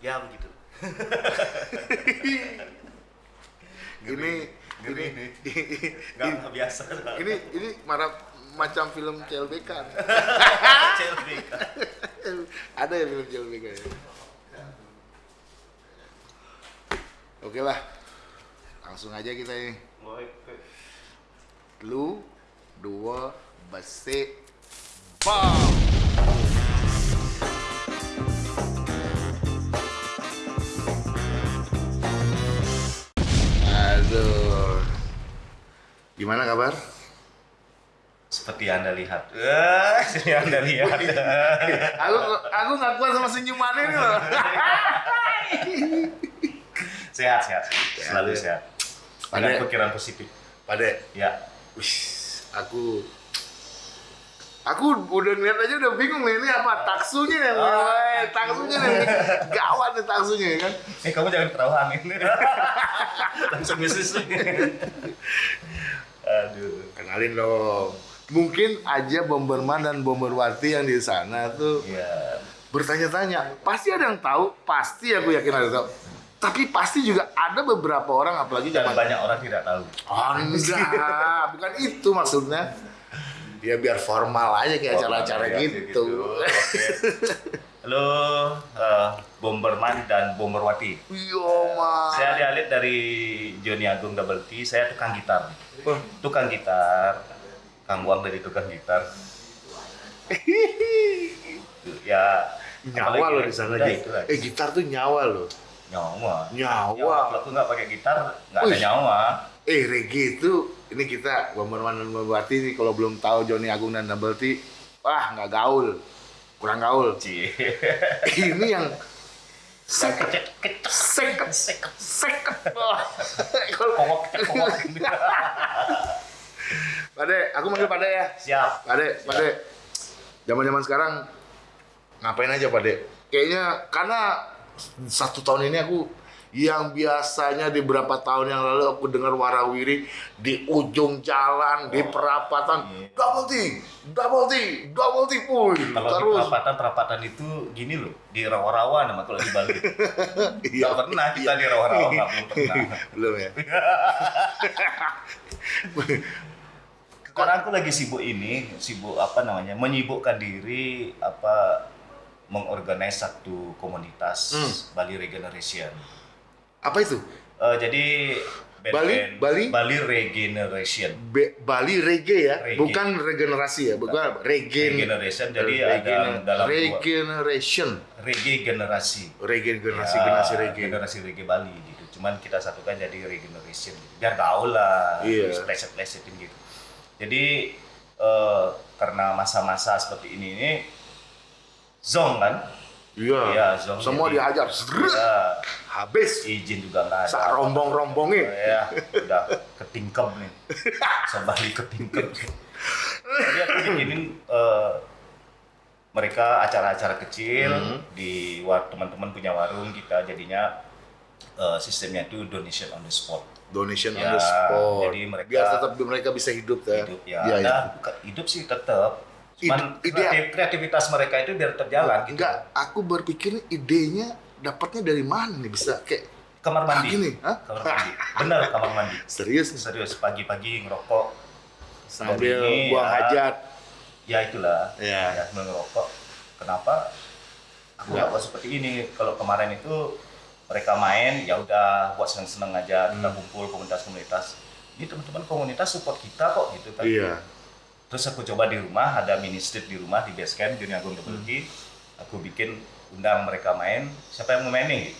ya begitu. Ini ini nggak biasa ini ini marah macam film CLBK CLBK ada ya film CLBK ya? Oke lah. Langsung aja kita ini. Lu dua besi bam gimana kabar? Seperti anda lihat. Eh, seperti anda lihat. Aku aku nggak kuat sama senyumannya ini loh. Sehat sehat. Selalu Sehat, ya. Pada- pikiran positif. Pade, ya. Wih, aku aku udah ngeliat aja udah bingung nih ini apa taksunya nih, Oh. eh, taksunya nih, gawat nih taksunya ya kan. eh kamu jangan ketahuan ini langsung bisnis aduh Kenalin dong. Mungkin aja Bomberman dan Bomberwati yang di sana tuh ya bertanya-tanya. Pasti ada yang tahu, pasti aku yakin ada yang tahu. Tapi pasti juga ada beberapa orang, apalagi zaman banyak orang tidak tahu Oh enggak, bukan itu maksudnya. Ya biar formal aja kayak acara-acara Oh, ya, gitu. Oke. Halo, eh, Bomberman dan Bomberwati. Yo mas. Saya dialit dari Joni Agung Double T. Saya tukang gitar. Tukang gitar. Kang Wang dari tukang gitar. ya. nyawa ya, di sana gitu. Eh gitar tuh nyawa loh. Nyawa. Nyawa. Kalau aku nggak pakai gitar, nggak ada nyawa. Eh reggae itu ini kita Bomberman dan Bomberwati nih kalau belum tahu Joni Agung dan Double T, wah nggak gaul, kurang gaul. Cie. ini yang seket, seket, seket. seket. Wah. Kalau pokok. Pade, aku manggil Pade ya. Siap. Pade, Pade. Zaman-zaman sekarang ngapain aja Pade? Kayaknya karena satu tahun ini aku yang biasanya di beberapa tahun yang lalu aku dengar warawiri di ujung jalan di perapatan Iya. double T, double T, double T, puy. Kalau di terus perapatan perapatan itu gini loh, di rawa-rawa nama kalau di Bali. Iya. Nggak pernah kita di rawa-rawa, nggak belum pernah. belum ya. Sekarang aku lagi sibuk ini, sibuk apa namanya, menyibukkan diri apa mengorganize satu komunitas Hmm. Bali Regeneration. Apa itu? Eh, jadi Bali- Bali? Bali Regeneration. Be- Bali reggae ya, Reggae. bukan regenerasi ya, bukan regen. Regeneration jadi Regen- ada dalam regeneration, reggae generasi. regen generasi Ya, generasi reggae. generasi reggae Bali gitu. Cuman kita satukan jadi regeneration gitu. Biar gaul lah, Iya. pleset-plesetin gitu. Jadi eh, karena masa-masa seperti ini ini zong kan? Iya. Iya. Semua Jadi- dihajar. Ya, Habis. izin juga nggak ada. Sa rombong-rombongnya. Ya, udah ketingkem nih. Sebalik ketingkem. Jadi aku bikinin eh, mereka acara-acara kecil Hmm. di war teman-teman punya warung kita jadinya eh, sistemnya itu donation on the spot. Donation on Ya, the spot. jadi mereka- Biar tetap mereka bisa hidup ya. Hidup ya, Iya, iya. ada bukan- hidup sih tetap. Cuman Ide- kreativitas mereka itu biar terjalan gitu. Enggak, aku berpikir idenya dapatnya dari mana nih bisa kayak Kamar mandi. Ah, gini, hah? Kamar mandi. Benar kamar mandi. serius nih. Serius pagi-pagi ngerokok sambil Ini, buang ya. hajat. ya itulah Ya. ya sambil ngerokok kenapa aku buat seperti ini kalau kemarin itu mereka main ya udah buat seneng-seneng aja kita Hmm. kumpul komunitas-komunitas ini teman-teman komunitas support kita kok gitu kan Iya. Terus aku coba di rumah ada mini street di rumah di base camp Juni Agung T. aku bikin undang mereka main. Siapa yang mau main nih?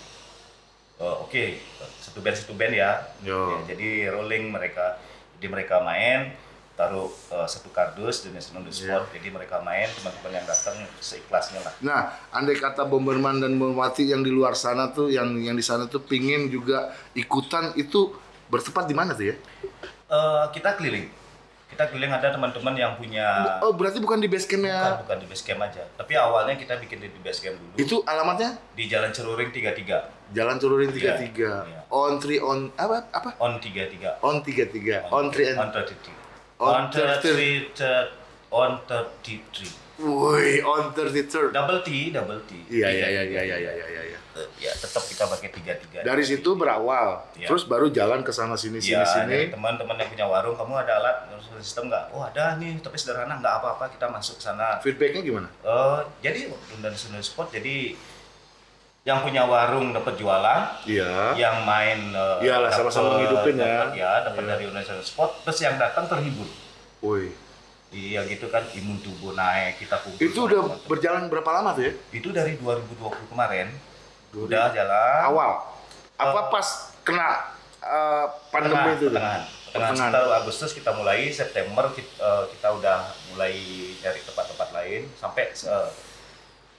Oh, oke satu band satu band ya. Yo. Ya, jadi rolling mereka. Jadi mereka main taruh eh, satu kardus donation on the spot. Jadi mereka main teman-teman yang datang seikhlasnya lah. Nah, andai kata Bomberman dan Bomberwati yang di luar sana tuh, yang yang di sana tuh pingin juga ikutan itu bertempat di mana tuh ya? Eh, kita keliling kita keliling ada teman-teman yang punya Oh, berarti bukan di base bukan, campnya. bukan di base camp aja tapi awalnya kita bikin di base camp dulu Itu alamatnya di Jalan Ceruring 33 Jalan Turunin Iya, 33. iya. On 3 on apa apa? on 33 On 33. On 3 on and 33 On on 33 third- on 33 Woi, on 33. double T double T Iya iya iya iya iya iya iya iya. eh, ya tetap kita pakai tiga tiga Dari situ berawal, Iya. terus baru jalan ke sana sini sini ya sini. dari teman-teman yang punya warung kamu ada alat sistem nggak oh ada nih tapi sederhana nggak apa-apa kita masuk ke sana Feedbacknya gimana? Eh, jadi Dundan Sunda Sport jadi yang punya warung dapat jualan, Iya. yang main eh, Iyalah, sama-sama ngehidupin ya. ya, dapat Iya. dari Indonesia Sport, terus yang datang terhibur. Woi, Iya gitu kan, imun tubuh naik, kita kumpul. itu udah berjalan berapa lama tuh ya? Itu dari 2020 kemarin, 2020. Udah jalan. Awal. Apa Eh, pas kena eh, pandemi itu? pertengahan. Pertengahan sekitar Agustus kita mulai, September kita, eh, kita udah mulai dari tempat-tempat lain, sampai eh,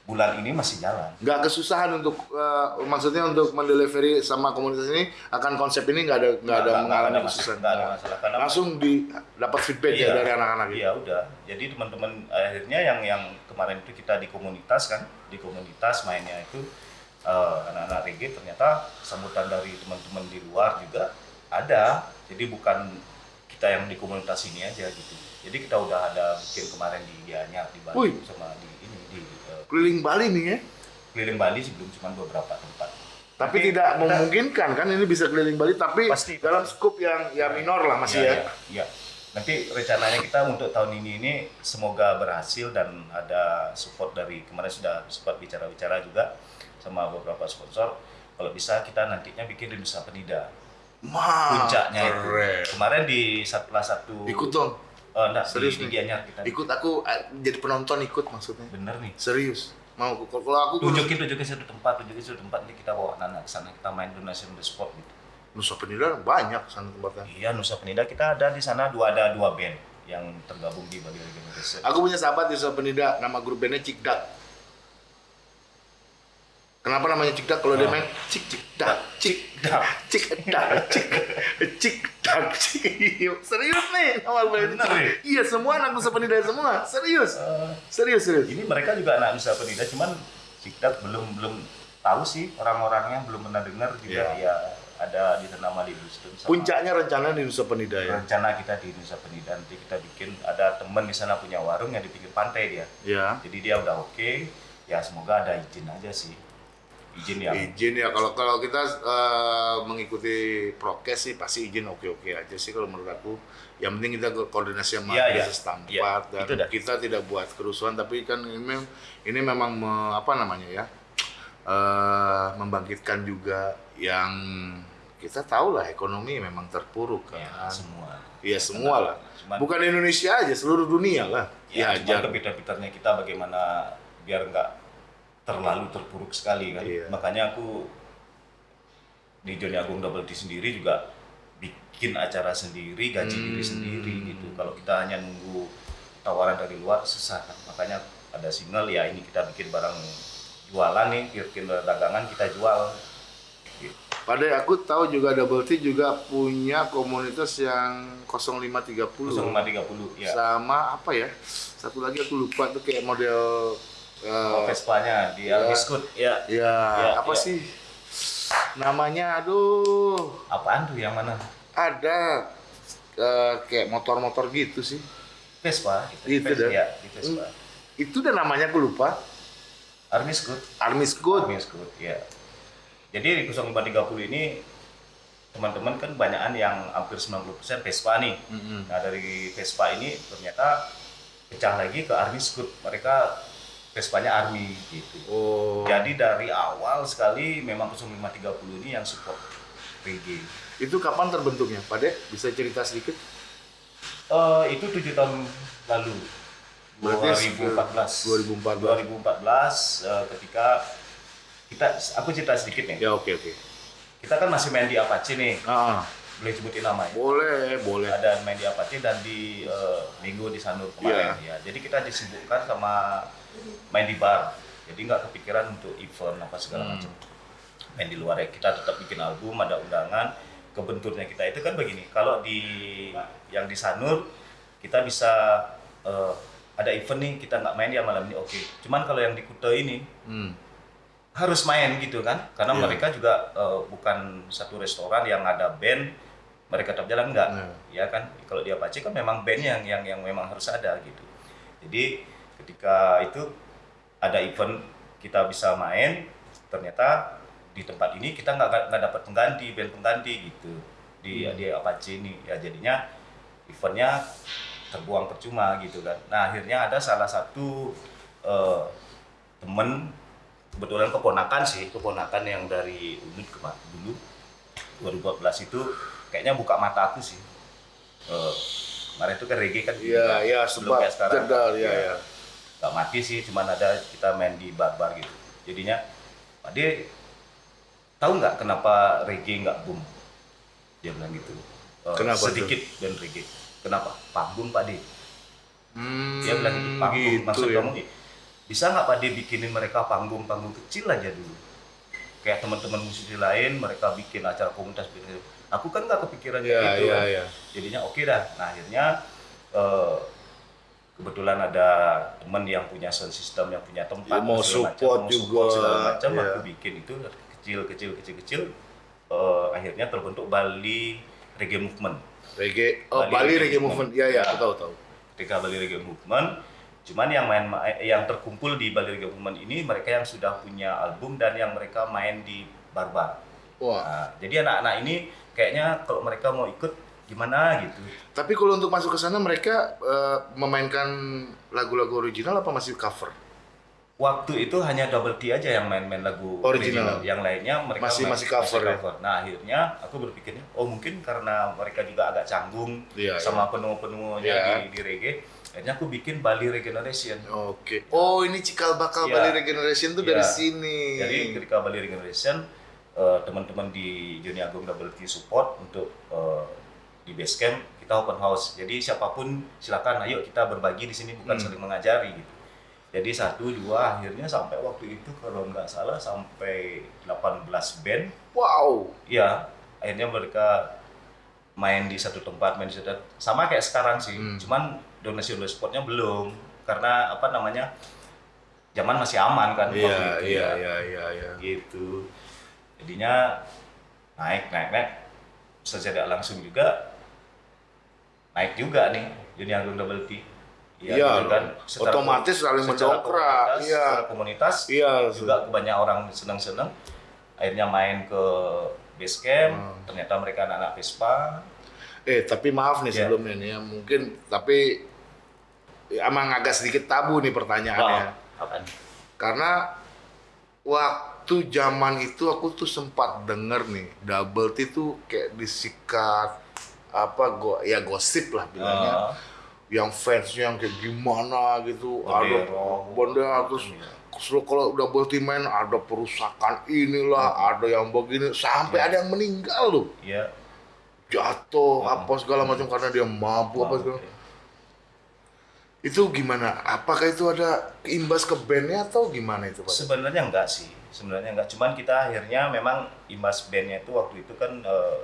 bulan ini masih jalan. nggak kesusahan untuk eh, maksudnya untuk mendelivery sama komunitas ini akan konsep ini nggak ada nggak ada mengalami kesusahan nggak ada masalah. Karena langsung di dapat feedback ya Iya. dari anak-anak gitu. Iya udah. Jadi teman-teman akhirnya yang yang kemarin itu kita di komunitas kan, di komunitas mainnya itu eh, anak-anak reggae ternyata sambutan dari teman-teman di luar juga ada. Jadi bukan kita yang di komunitas ini aja gitu. Jadi kita udah ada bikin kemarin di Gianyar di Bali sama di ini di eh, Keliling Bali nih ya. keliling Bali sih belum cuma beberapa tempat. Tapi Nanti tidak kita- memungkinkan kan ini bisa keliling Bali tapi Pasti, dalam skup yang ya minor lah masih ya. Iya, iya. Nanti rencananya kita untuk tahun ini ini semoga berhasil dan ada support dari kemarin sudah sempat bicara-bicara juga sama beberapa sponsor. Kalau bisa kita nantinya bikin di Nusa Penida. Puncaknya itu. Kemarin di salah satu Ikut dong. Eh, enggak, Serius di, di nih? Gianyar kita. Ikut aku eh, jadi penonton ikut maksudnya. Bener nih. Serius. Mau kalau aku Tunjukin tunjukin satu tempat, tunjukin satu tempat nanti kita bawa anak-anak ke sana kita main donation the sport gitu. Nusa Penida banyak sana tempatnya. Iya Nusa Penida kita ada di sana dua ada dua band yang tergabung di Bali Reggae Indonesia. Aku punya sahabat di Nusa Penida, nama grup bandnya Cikdak. Kenapa namanya Cikdak? Kalau dia Oh. main cik cik dak cik Dak. cik dak cik cik dak cik. Serius nih nama. Bener nih? Iya semua anak Nusa Penida semua. Serius. Eh, Serius serius. ini mereka juga anak Nusa Penida cuman Cikdak belum belum tahu sih orang-orangnya belum pernah dengar juga ya ada di nama di sama Puncaknya rencana di Nusa Penida ya. rencana kita di Nusa Penida nanti kita bikin ada teman di sana punya warung yang di pinggir pantai dia Ya. jadi dia udah oke ya semoga ada izin aja sih izin yang Izin ya kalau kalau kita eh, mengikuti prokes sih pasti izin oke oke aja sih kalau menurut aku. Yang penting kita koordinasi sama Iya, iya. desa setempat Iya, dan itu dah. kita tidak buat kerusuhan tapi kan ini ini memang me- apa namanya ya eh, membangkitkan juga yang kita tahu lah ekonomi memang terpuruk ya, kan. semua Iya semua lah. Bukan Indonesia aja, seluruh dunia lah. ya, Ya, kepintar-pintarnya kita bagaimana biar nggak terlalu terpuruk sekali kan Iya. makanya aku di Joni Agung Double T sendiri juga bikin acara sendiri gaji Hmm. diri sendiri gitu kalau kita hanya nunggu tawaran dari luar susah kan makanya ada single ya ini kita bikin barang jualan nih bikin dagangan kita jual gitu. Pada aku tahu juga Double T juga punya komunitas yang 0530. 0530 ya Sama apa ya? Satu lagi aku lupa tuh kayak model eh, oh, Vespa-nya di ya. Albiskut ya ya, Ya, apa ya. sih? Namanya aduh, apaan tuh yang mana ada eh, kayak motor-motor gitu sih. Vespa Gitu Vespa, dah. ya di Vespa Itu udah namanya aku lupa. Armiskut Armis Good. Armiskut ya jadi di 0530 ini teman-teman kan banyakan yang hampir 90% Vespa nih Mm-mm. nah dari Vespa ini ternyata pecah lagi ke Armiskut mereka Vespanya Army gitu Oh. jadi dari awal sekali memang 0530 ini yang support reggae Itu kapan terbentuknya? Pade bisa cerita sedikit? Eh, itu tujuh tahun lalu Berarti 2014 2014. 2014 eh, ketika kita aku cerita sedikit nih Ya oke oke. kita kan masih main di Apache nih Ah, boleh sebutin nama ya boleh boleh. ada main di Apache dan di eh, Minggu di Sanur kemarin ya jadi kita disibukkan sama main di bar jadi nggak kepikiran untuk event apa segala Hmm. macam main di luar ya kita tetap bikin album ada undangan kebenturnya kita itu kan begini kalau di yang di Sanur kita bisa eh, ada event nih kita nggak main ya malam ini oke cuman kalau yang di Kuta ini Hmm. harus main gitu kan karena Iya. mereka juga eh, bukan satu restoran yang ada band mereka tetap jalan enggak Iya. ya kan kalau di Apache kan memang band yang yang yang memang harus ada gitu jadi ketika itu ada event kita bisa main ternyata di tempat ini kita nggak nggak dapat pengganti band pengganti gitu. Di Hmm. di Apache ini. Ya jadinya eventnya terbuang percuma gitu kan. Nah akhirnya ada salah satu eh, temen kebetulan keponakan sih keponakan yang dari Unut kema- dulu 2014 itu kayaknya buka mata aku sih. Eh, kemarin itu kan reggae kan Iya, iya, sebelum kayak sekarang. iya, Ya, iya. Nggak mati sih cuman ada kita main di bar-bar gitu. Jadinya Pak De tahu nggak kenapa reggae nggak boom? Dia bilang gitu. Eh, Kenapa sedikit dan reggae. Kenapa? Panggung Pak De Hmm, dia bilang gitu panggung. gitu maksud ya. kamu bisa nggak Pak De bikinin mereka panggung-panggung kecil aja dulu? Kayak teman-teman musisi lain mereka bikin acara komunitas gitu. aku kan nggak kepikiran kayak gitu. kan. iya. jadinya oke dah. Nah akhirnya eh, kebetulan ada teman yang punya sound system yang punya tempat Ya, mau segala macam, support mau juga, support macam iya. aku bikin itu kecil kecil kecil kecil. Eh, akhirnya terbentuk Bali Reggae Movement. Reggae, oh Bali Bali Reggae Reggae Movement, iya iya, aku tahu tahu. ketika Bali Reggae Movement cuman yang main yang terkumpul di Bali Reggae Movement ini mereka yang sudah punya album dan yang mereka main di bar-bar. Wah, Nah, jadi anak-anak ini kayaknya kalau mereka mau ikut gimana gitu tapi kalau untuk masuk ke sana mereka eh, memainkan lagu-lagu original apa masih cover? waktu itu hanya double T aja yang main-main lagu Original. yang lainnya mereka Masih- main- masih cover ya? nah akhirnya aku berpikirnya oh mungkin karena mereka juga agak canggung Iya, sama penuh-penuhnya Iya. di, di reggae akhirnya aku bikin Bali Regeneration Oke. Oh, ini cikal bakal Iya. Bali Regeneration tuh dari Iya. sini. Jadi ketika Bali Regeneration eh, teman-teman di Joni Agung Double T support untuk eh, di base camp kita open house. Jadi siapa pun silakan ayo kita berbagi di sini bukan Hmm. saling mengajari gitu. Jadi satu dua akhirnya sampai waktu itu kalau nggak salah sampai 18 band. Wow. Iya, akhirnya mereka main di satu tempat, main di satu sama kayak sekarang sih. Hmm. Cuman donasi donasi supportnya belum karena apa namanya zaman masih aman kan Iya, waktu itu iya, ya iya, iya, iya. gitu jadinya naik naik naik secara langsung juga naik juga nih dunia agung double T Iya, gitu kan. Secara- otomatis saling mendongkrak, komunitas- iya. secara komunitas Iya, juga kebanyakan orang seneng-seneng akhirnya main ke base camp Hmm. ternyata mereka anak-anak Vespa Eh, tapi maaf nih Iya. sebelumnya nih ya, mungkin tapi ya, emang agak sedikit tabu nih pertanyaannya. Apaan? Karena waktu zaman itu aku tuh sempat denger nih, double T tuh kayak disikat apa go ya gosip lah bilangnya. Ah, yang fansnya yang kayak gimana gitu Bendera. ada bendera terus terus kalau udah double T main ada perusakan inilah ada yang begini sampai Iya. ada yang meninggal loh iya jatuh Hmm. apa segala macam karena dia mabuk apa segala Oke. itu gimana apakah itu ada imbas ke bandnya atau gimana itu pak Sebenarnya enggak sih, sebenarnya enggak. Cuman kita akhirnya memang imbas bandnya itu waktu itu kan eh,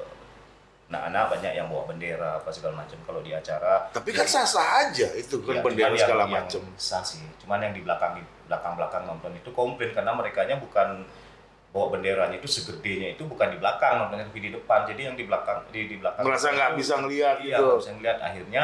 anak-anak banyak yang bawa bendera apa segala macam kalau di acara. tapi kan sah sah aja itu kan Ya, bendera segala macam Sah sih. Cuman yang di belakang belakang belakang nonton itu komplain karena mereka bukan bawa benderanya itu segedenya itu bukan di belakang nontonnya tapi di depan. Jadi yang di belakang di di belakang merasa nggak bisa ngelihat Iya, gitu bisa ngeliat. Akhirnya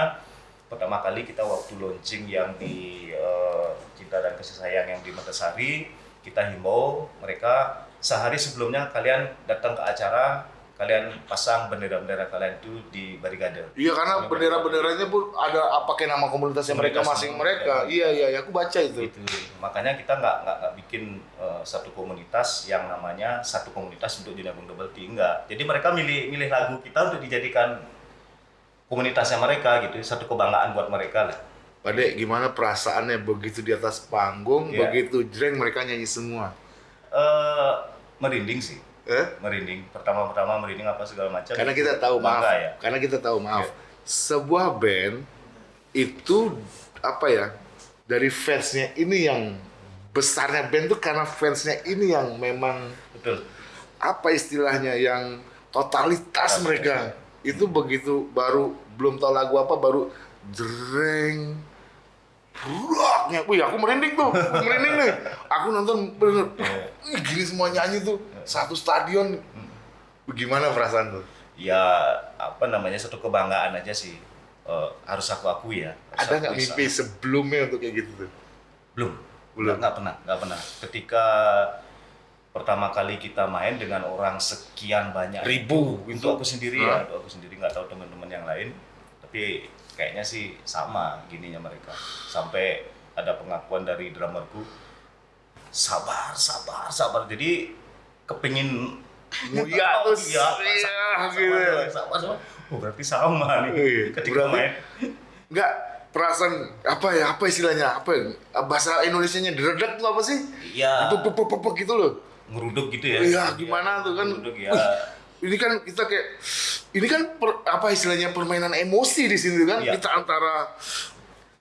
pertama kali kita waktu launching yang di eh, Cinta dan Kasih Sayang yang di Metasari, kita himbau mereka sehari sebelumnya kalian datang ke acara, kalian pasang bendera-bendera kalian itu di barikade. Iya karena bendera-benderanya pun ada apa pakai nama komunitasnya mereka Komunitas masing mereka. ya. Iya iya, iya, aku baca itu. Gitu. Makanya kita nggak nggak nggak bikin eh, satu komunitas yang namanya satu komunitas untuk Junabung Double T enggak. Jadi mereka milih milih lagu kita untuk dijadikan komunitasnya mereka gitu, satu kebanggaan buat mereka lah. Pak Dek, gimana perasaannya begitu di atas panggung, Iya. begitu jreng mereka nyanyi semua? eh merinding sih Eh? merinding pertama-pertama merinding apa segala macam Karena kita tahu maaf, ya karena kita tahu maaf. Iya. Sebuah band itu apa ya? Dari fansnya ini yang besarnya band tuh karena fansnya ini yang memang betul apa istilahnya yang totalitas Totalitas. mereka itu begitu baru belum tahu lagu apa baru jreng Braknya, wih aku merinding tuh, merinding nih. Aku nonton bener, wih gini semua nyanyi tuh, satu stadion. Gimana perasaan tuh? ya apa namanya satu kebanggaan aja sih Eh, harus aku akui ya Harus Ada nggak mimpi sebelumnya untuk kayak gitu tuh? belum Belum. nggak pernah nggak pernah ketika pertama kali kita main dengan orang sekian banyak Ribu, itu, aku sendiri Hah? ya aku sendiri nggak tahu teman-teman yang lain tapi kayaknya sih sama gininya mereka sampai ada pengakuan dari drummerku sabar sabar sabar jadi kepingin Mulia Oh, iya, iya, gitu. sabar, sabar. Oh, berarti sama nih Iya, ketika berarti- main Enggak perasaan apa ya apa istilahnya apa ya? bahasa Indonesianya deredak tuh apa sih? Iya. Pep gitu loh. ngeruduk gitu ya Iya, gimana tuh kan? ngeruduk ya Wih, ini kan kita kayak ini kan per- apa istilahnya permainan emosi di sini kan Iya. kita antara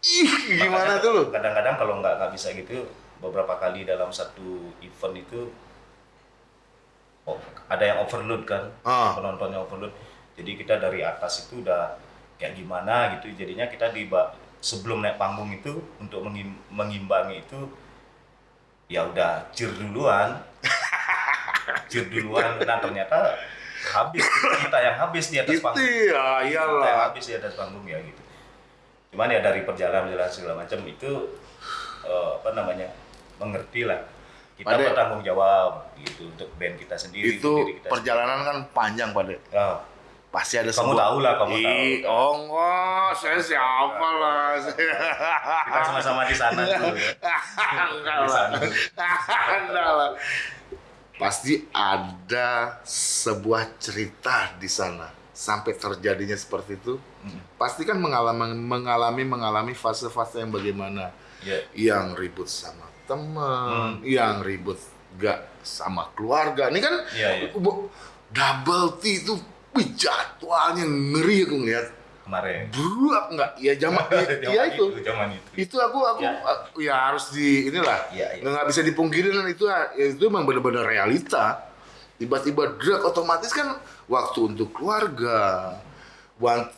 ih gimana Makanya tuh lo? kadang-kadang kalau nggak nggak bisa gitu beberapa kali dalam satu event itu oh, ada yang overload kan Ah. penontonnya overload jadi kita dari atas itu udah kayak gimana gitu jadinya kita di sebelum naik panggung itu untuk mengim- mengimbangi itu ya udah cir duluan cir duluan dan ternyata habis kita yang habis di atas Itu panggung ya kita yang iyalah. habis di atas panggung ya gitu cuman ya dari perjalanan perjalanan segala macam itu eh, apa namanya mengerti lah kita Pade. bertanggung jawab gitu untuk band kita sendiri Itu diri kita perjalanan kan panjang pada. sendiri. Ah, Pasti ada kamu sebuah- tahu lah kamu tahu Ih, oh enggak, saya siapa lah. kita sama-sama di sana tuh ya. Enggak Di lah. sana. Enggak lah. Pasti ada sebuah cerita di sana sampai terjadinya seperti itu. Mm. Pasti kan mengalami mengalami mengalami fase-fase yang bagaimana ya yang ribut sama teman, Hmm. yang ribut gak sama keluarga. Ini kan iya. bu- double T itu jadwalnya ngeri aku ngeliat. Kemarin Beruap nggak? Ya zaman ya itu. zaman itu Itu aku aku Ya. ya, harus di inilah. Iya, iya. Nggak bisa dipungkiri dan itu ya itu memang benar-benar realita. Tiba-tiba drag otomatis kan waktu untuk keluarga.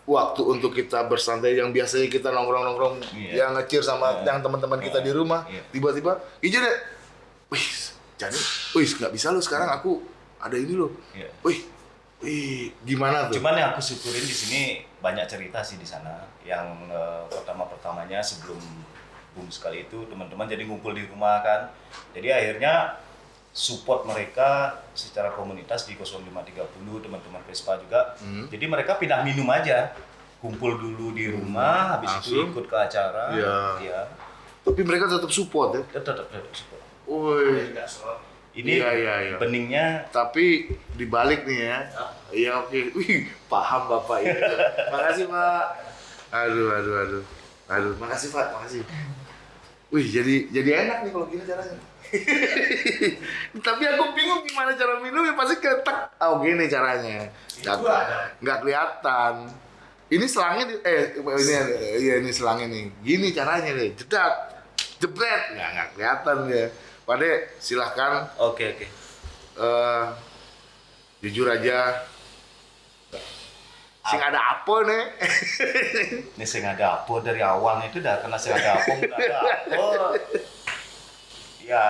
Waktu untuk kita bersantai yang biasanya kita nongkrong-nongkrong Iya. yang ngecir sama Iya. yang teman-teman kita di rumah. Iya. Tiba-tiba, iya deh. Wih, jadi, wih nggak bisa lo sekarang aku ada ini loh. Iya. Wih, gimana tuh? Cuman yang aku syukurin di sini banyak cerita sih di sana. Yang eh, pertama pertamanya sebelum boom sekali itu teman-teman jadi ngumpul di rumah kan. Jadi akhirnya support mereka secara komunitas di 0530 teman-teman Vespa juga. Hmm. Jadi mereka pindah minum aja. Kumpul dulu di rumah, habis itu Langsung? ikut ke acara. Iya. Iya. Tapi mereka tetap support ya. Tetap tetap support. Wih. Ini Iya, iya, iya. beningnya Tapi dibalik nih ya. Iya oke. Wih, paham Bapak itu. makasih, Pak. Aduh, aduh, aduh. Aduh, makasih, Pak. Makasih. Wih, jadi jadi enak nih kalau gini caranya. Tapi aku bingung gimana cara minumnya pasti ketek. Oh, gini caranya. Nggak, nggak kelihatan. Ini selangnya di- eh ini iya ini selangnya nih. Gini caranya nih. Jedak. Jebret. Nggak nggak kelihatan ya. Pade, silahkan Oke oke. eh jujur aja sing ada apa nih Ini sing ada apa dari awalnya itu udah kena sing ada apa udah ada apa. Ya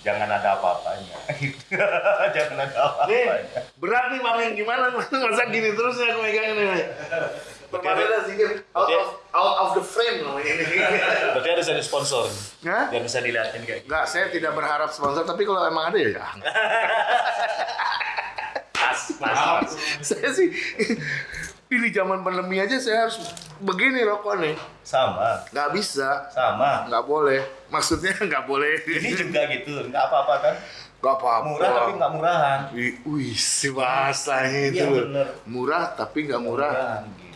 jangan ada apa-apanya. jangan ada nih apa-apanya. berat nih bang gimana masa gini terus ya aku megangin ini Perpadanya sedikit out of, out of the frame namanya ini Berarti harus ada sponsor. Hah? Biar bisa dilihatin kayak gitu. Enggak, saya tidak berharap sponsor, tapi kalau emang ada ya jangan. Pas, pas, pas. saya sih, ini zaman pandemi aja saya harus begini rokok nih. Sama, Nggak bisa, sama. nggak boleh. Maksudnya nggak boleh. Ini juga gitu, nggak apa-apa kan? Nggak apa-apa. Murah tapi nggak murahan. Wih, si bahasanya itu Iya, loh. bener. Murah tapi nggak murah. Murahan gitu.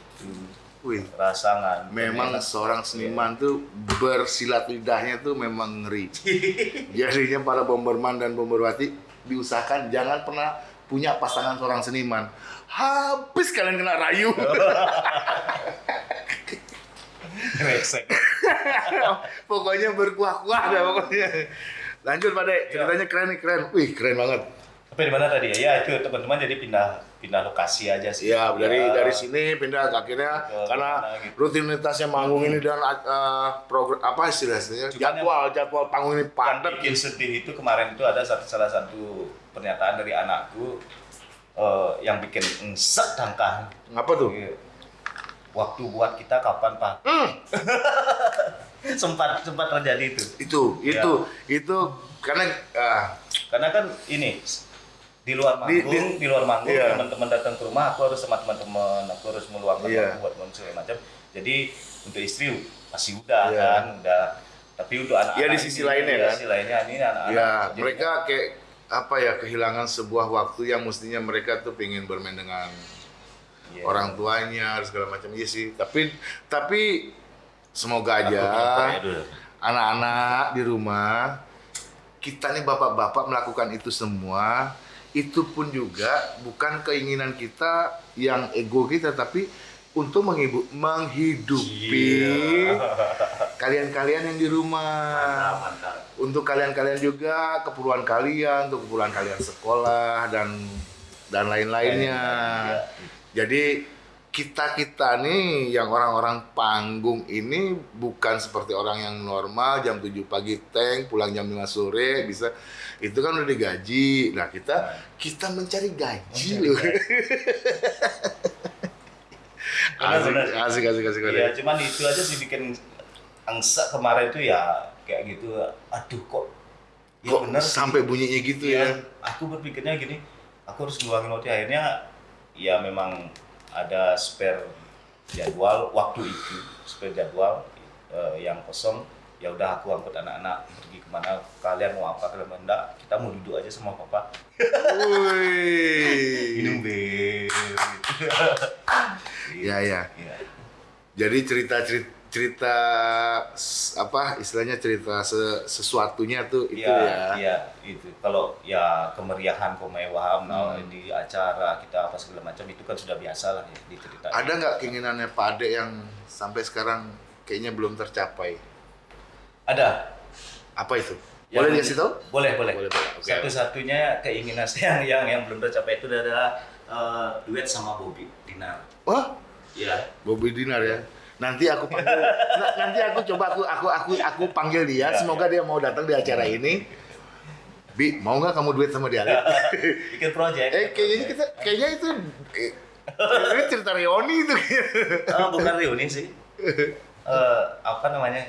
Wih, Rasangan. memang Enak. seorang seniman tuh bersilat lidahnya tuh memang ngeri. Jadinya para bomberman dan bomberwati diusahakan jangan pernah punya pasangan seorang seniman. Habis kalian kena rayu. Pokoknya berkuah-kuah dah pokoknya. Lanjut Pak Dek, ceritanya keren nih, keren. Wih, keren banget. Tapi di mana tadi ya? Ya itu teman-teman jadi pindah pindah lokasi aja sih. Iya, dari Ya. dari sini pindah akhirnya Ke karena mana gitu. rutinitasnya manggung ini dan uh, program apa istilahnya jadwal jadwal panggung ini yang padat bikin sedih itu kemarin itu ada satu, salah satu pernyataan dari anakku eh, yang bikin engsek dangkal. Apa tuh? Iya. Waktu buat kita kapan pak? Hmm, sempat sempat terjadi itu. itu Iya. itu itu karena ah, karena kan ini di luar Di- manggung, di- di, luar manggung iya. teman-teman datang ke rumah, aku harus sama teman-teman, aku harus meluangkan Iya. waktu buat segala macam. Jadi untuk istri masih udah Iya. kan, udah. Tapi untuk anak-anak Ya, di sisi ini, lainnya ya, kan. sisi lainnya ini anak-anak. ya mereka kayak apa ya kehilangan sebuah waktu yang mestinya mereka tuh pengen bermain dengan iya. orang tuanya segala macam iya sih tapi tapi semoga Aku aja ya anak-anak di rumah kita nih bapak-bapak melakukan itu semua itu pun juga bukan keinginan kita yang ego kita tapi untuk menghibu- menghidupi Iya. kalian-kalian yang di rumah Mantap, mantap. untuk kalian-kalian juga keperluan kalian untuk keperluan kalian sekolah dan dan lain-lainnya Iya. jadi kita kita nih yang orang-orang panggung ini bukan seperti orang yang normal jam 7 pagi tank pulang jam 5 sore bisa. Itu kan udah digaji. Nah kita kita mencari gaji Mencari loh. asik, benar. asik asik asik Iya, cuman itu aja sih bikin angsa kemarin itu ya kayak gitu. Aduh kok ya kok bener sih. sampai bunyinya gitu Iya, ya? aku berpikirnya gini, aku harus ngeluangin waktu. Akhirnya ya memang ada spare jadwal waktu itu, spare jadwal eh, yang kosong. Ya udah aku angkut anak-anak pergi ke mana kalian mau apa kalian mau enggak kita mau duduk aja sama papa minum bir Ya ya. Iya. Jadi cerita cerita, cerita apa istilahnya cerita se- sesuatunya tuh itu Iya, ya. iya, itu. Kalau ya kemeriahan, kemewahan Hmm. di acara kita apa segala macam itu kan sudah biasa lah ya diceritain. Ada nggak keinginannya Pak Ade yang sampai sekarang kayaknya belum tercapai? Ada. Apa itu? Yang- Boleh dikasih tahu? Boleh, boleh. Boleh, boleh. Oke. Satu-satunya keinginan saya yang, yang yang belum tercapai itu adalah eh, duet sama Bobby Dinar. Wah, Iya. Bobby Dinar ya. Nanti aku panggil, na- nanti aku coba aku aku aku aku panggil dia. Ya, Semoga dia mau datang di acara ini. Bi, mau nggak kamu duet sama dia? Bikin project. eh, kayaknya kita, kayaknya itu, eh, ini cerita reuni itu. Eh, bukan reuni sih. Eh, apa namanya?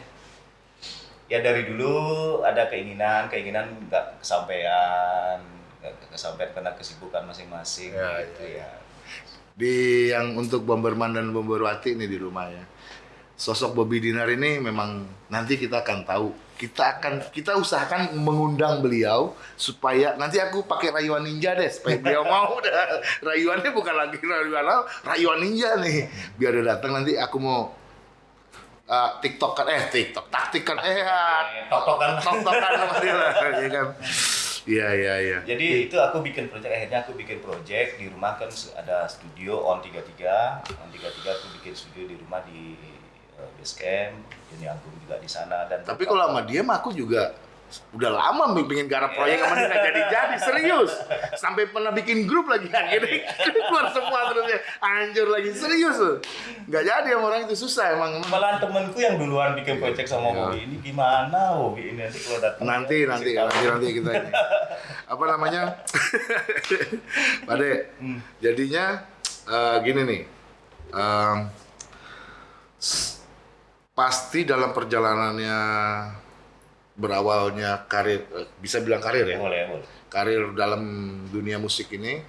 Ya dari dulu ada keinginan, keinginan nggak kesampaian, nggak kesampaian karena kesibukan masing-masing Ya, gitu ya. Di yang untuk Bomberman dan Bomberwati ini di rumah ya. Sosok Bobby Dinar ini memang nanti kita akan tahu. Kita akan kita usahakan mengundang beliau supaya nanti aku pakai rayuan ninja deh supaya beliau mau dah. Rayuannya bukan lagi rayuan rayuan ninja nih. Biar dia datang nanti aku mau uh, TikTokan eh TikTok taktikan eh Eh, tok-tokan. TikTokan sama dia lah ya kan. Iya iya iya. Jadi itu aku bikin project akhirnya aku bikin project di rumah kan ada studio on 33 on 33 aku bikin studio di rumah di uh, base camp Joni Agung juga di sana dan Tapi kalau sama dia mah aku juga udah lama pengen garap proyek sama dia nggak jadi-jadi serius. Sampai pernah bikin grup lagi akhirnya keluar semua terus ya. Anjur lagi serius loh nggak jadi sama orang itu susah emang. Malahan temenku yang duluan bikin project sama. Bobby ini gimana Bobby ini? Nanti kalau datang. Nanti nanti nanti nanti kita ini. Apa namanya? Pade Hmm. jadinya eh, gini nih. S- pasti dalam perjalanannya berawalnya karir bisa bilang karir ya? Boleh boleh. Karir dalam dunia musik ini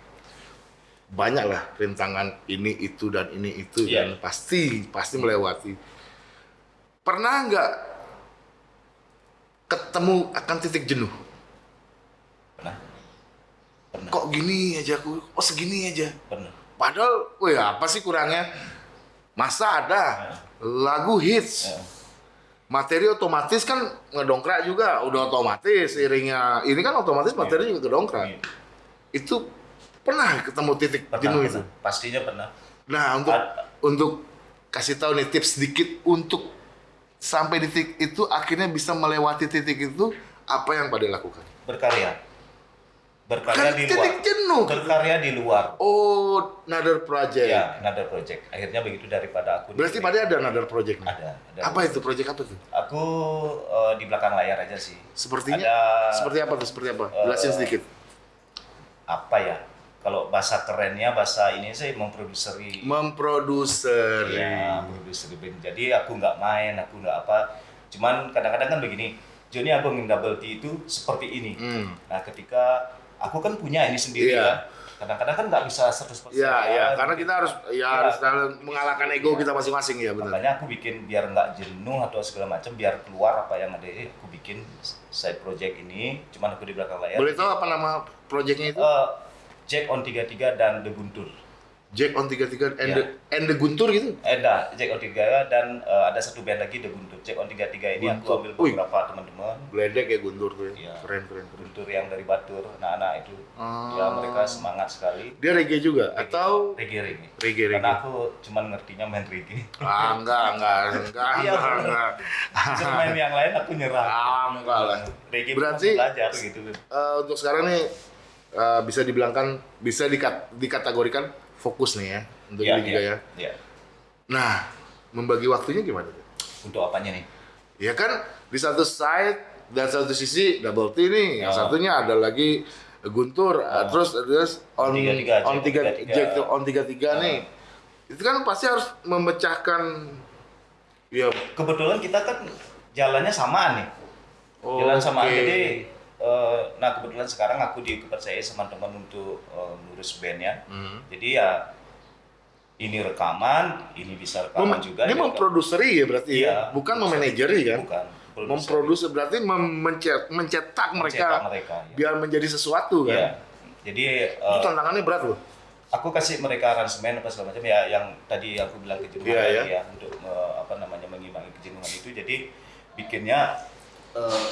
banyak lah rintangan ini itu dan ini itu Iya. dan pasti pasti melewati. Pernah nggak ketemu akan titik jenuh? Pernah. Pernah. Kok gini aja aku oh segini aja. Pernah. Padahal wih apa sih kurangnya? Masa ada lagu hits. Ya. Materi otomatis kan ngedongkrak juga. Udah otomatis iringnya. Ini kan otomatis materi juga ngedongkrak Iya. itu pernah ketemu titik jenuh itu? Pastinya pernah. Nah untuk Ad- untuk kasih tahu nih tips sedikit untuk sampai di titik itu akhirnya bisa melewati titik itu apa yang pada lakukan? Berkarya berkarya kan di luar. jenuh. Berkarya di luar. Oh another project. Ya another project. Akhirnya begitu daripada aku di- berarti pada ada another project nih? ada, ada. apa itu? Project apa tuh aku eh, di belakang layar aja sih. Sepertinya ada seperti apa tuh? Seperti apa? Eh, jelasin sedikit. apa ya? Kalau bahasa kerennya bahasa ini sih memproduseri. Memproduser ya produser band. Jadi aku nggak main aku nggak apa. Cuman kadang-kadang kan begini Agung yang double T itu seperti ini. Hmm. Nah, ketika aku kan punya ini sendiri Iya. ya. Kadang-kadang kan nggak bisa 100%. Iya, iya, kan. karena kita harus ya Iya. harus dalam mengalahkan ego kita masing-masing ya benar. Makanya aku bikin biar nggak jenuh atau segala macam, biar keluar apa yang ada. eh, Aku bikin side project ini, cuman aku di belakang layar. Boleh tahu apa nama proyeknya itu? Eh, Jack on 33 dan The Guntur. Jack on 33 and Iya. the, and the Guntur gitu. Eh, enggak, Jack on 33 dan eh, ada satu band lagi The Guntur. Jack on 33 ini aku Guntur. ambil Wih. beberapa teman-teman. Gledek ya Guntur tuh. ya. Iya. Keren keren keren. Guntur yang dari Batur, anak-anak itu. Ah. Ya mereka semangat sekali. Dia reggae juga atau reggae reggae. reggae reggae? Karena aku cuman ngertinya main reggae. Ah, enggak, enggak, enggak, Iya, enggak, bener. enggak. Cuma main yang lain aku nyerah. Ah, enggak lah. Reggae Berarti- belajar gitu. Eh, untuk sekarang nih eh, bisa dibilangkan bisa dikat, dikategorikan fokus nih ya untuk Iya, ini juga iya, ya. iya. Nah, membagi waktunya gimana? Untuk apanya nih? Ya kan di satu side dan satu sisi double T nih, yang Oh. satunya ada lagi Guntur, eh, terus terus on on Jack tiga tiga-tiga. Jack tuh on tiga tiga Oh. nih. Itu kan pasti harus memecahkan ya Kebetulan kita kan jalannya samaan nih. Jalan samaan Oke. jadi eh, nah kebetulan sekarang aku dipercaya sama teman untuk eh, ngurus bandnya. Hmm. Jadi ya ini rekaman, ini bisa rekaman Mem- juga. dia ini memproduceri ya berarti ya, Iya. bukan memanajeri kan? Bukan. Memproduksi berarti mem- mencet- mencetak mereka Mencetak mereka. ya. biar menjadi sesuatu kan? Iya. Jadi Itu eh, tantangannya berat loh. aku kasih mereka aransemen apa segala macam ya yang tadi aku bilang kejenuhan tadi iya. ya untuk eh, apa namanya mengimbangi kejenuhan itu jadi bikinnya eh,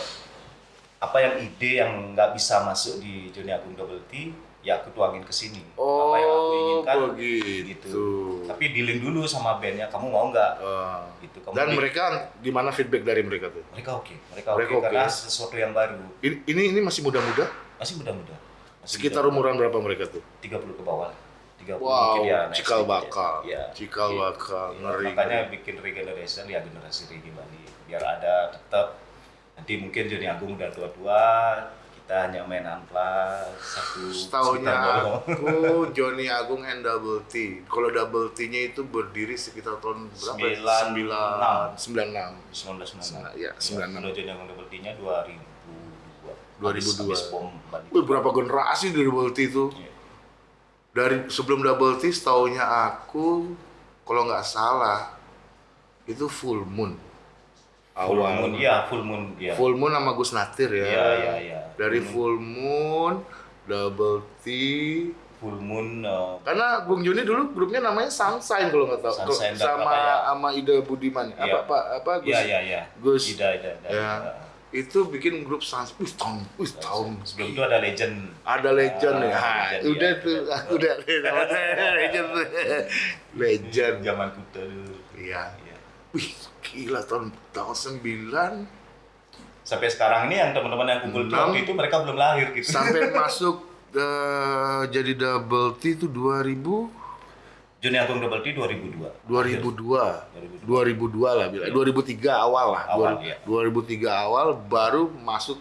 apa yang ide yang nggak bisa masuk di Johnny Agung Double T ya aku tuangin ke sini apa yang aku Oh, inginkan begitu. gitu tapi dealing dulu sama bandnya kamu mau nggak Ah. gitu kamu Dan di- mereka gimana feedback dari mereka tuh? mereka oke mereka, Mereka oke oke. karena sesuatu yang baru Ini ini, ini masih muda-muda? masih muda-muda Sekitar muda. umuran berapa mereka tuh? 30 ke bawah 30 Wow, mungkin ya next cikal ya. bakal. ya, Cikal Iya. bakal, Iya, ngeri. makanya bikin regeneration ya generasi reggae Bali biar ada tetap nanti mungkin Joni Agung udah tua-tua kita hanya main amplas satu doang. aku Johnny Agung and Double T. Kalau Double T-nya itu berdiri sekitar tahun berapa? ya? Sembilan Sembilan enam. sembilan enam. 1996 Iya, 96. kalau Joni Agung double T-nya 2002 2002. habis, bom Wih, berapa generasi dari Double T itu? Iya. Dari sebelum Double T, setaunya aku, kalau nggak salah, itu Full Moon. Full Awal. moon iya full moon iya Full Moon sama Gus Natir ya. Iya, iya, iya. Dari Full Full Moon, Double T. full moon eh, Karena Bung Joni dulu grupnya namanya Sunshine kalau nggak tahu. Sunshine sama apa ya? sama Ida Budiman. Apa Iya. apa apa Gus? iya iya iya Gus. Ida Ida, Ida. Ya. Itu bikin grup Sunshine. Wih, tahun, wih, tahun. sebelum itu ada legend Ada legend ya. Ah, Ha, legend, udah iya. tuh, udah legend. legend. zaman kuda dulu Iya. Iya. Wih, gila tahun tahun 9 sampai sekarang ini yang teman-teman yang kumpul Enam. waktu itu mereka belum lahir gitu. Sampai masuk eh, jadi double T itu 2000 Joni Agung Double T 2002 2002 2002 lah bilang 2003 awal lah. Awal, Dua- iya. 2003 awal baru masuk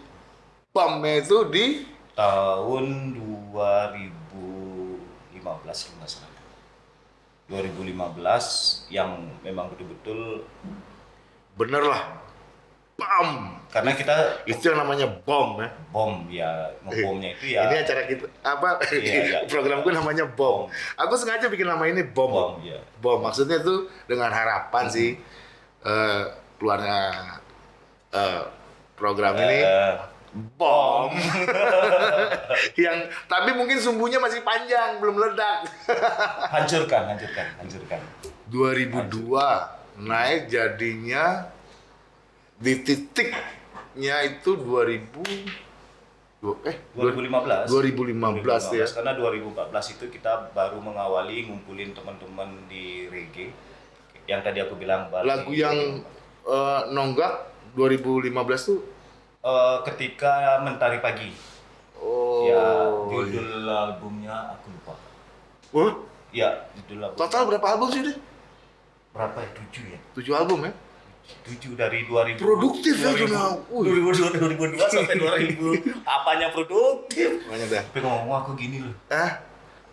PAM itu di tahun 2015 kalau nggak salah 2015 yang memang betul-betul bener lah. PAM karena kita itu yang namanya bom ya. Bom ya. Ngebomnya itu ya ini acara kita apa? Iya, iya. programku namanya bom. Aku sengaja bikin nama ini bom. Bom ya bom. Maksudnya tuh dengan harapan sih eh, keluarnya eh, program ini. Eh, bom yang tapi mungkin sumbunya masih panjang belum meledak hancurkan hancurkan hancurkan 2002 naik jadinya di titiknya itu 2000 du- eh 2015 2015 ya. karena 2014 itu kita baru mengawali ngumpulin teman-teman di reggae yang tadi aku bilang Bali. lagu yang eh, nonggak 2015 tuh Eh, ketika mentari pagi. Oh. Ya iya. judul albumnya aku lupa. Wah, ya judul album. Total berapa album sih deh berapa ya? Tujuh ya? 7 album ya? Tujuh dari 2000 Produktif ya, 2000, Juna. Wih. 2002 2002 sampai 2000 apanya produktif? Banyak dah. Tapi ngomong aku gini loh. Eh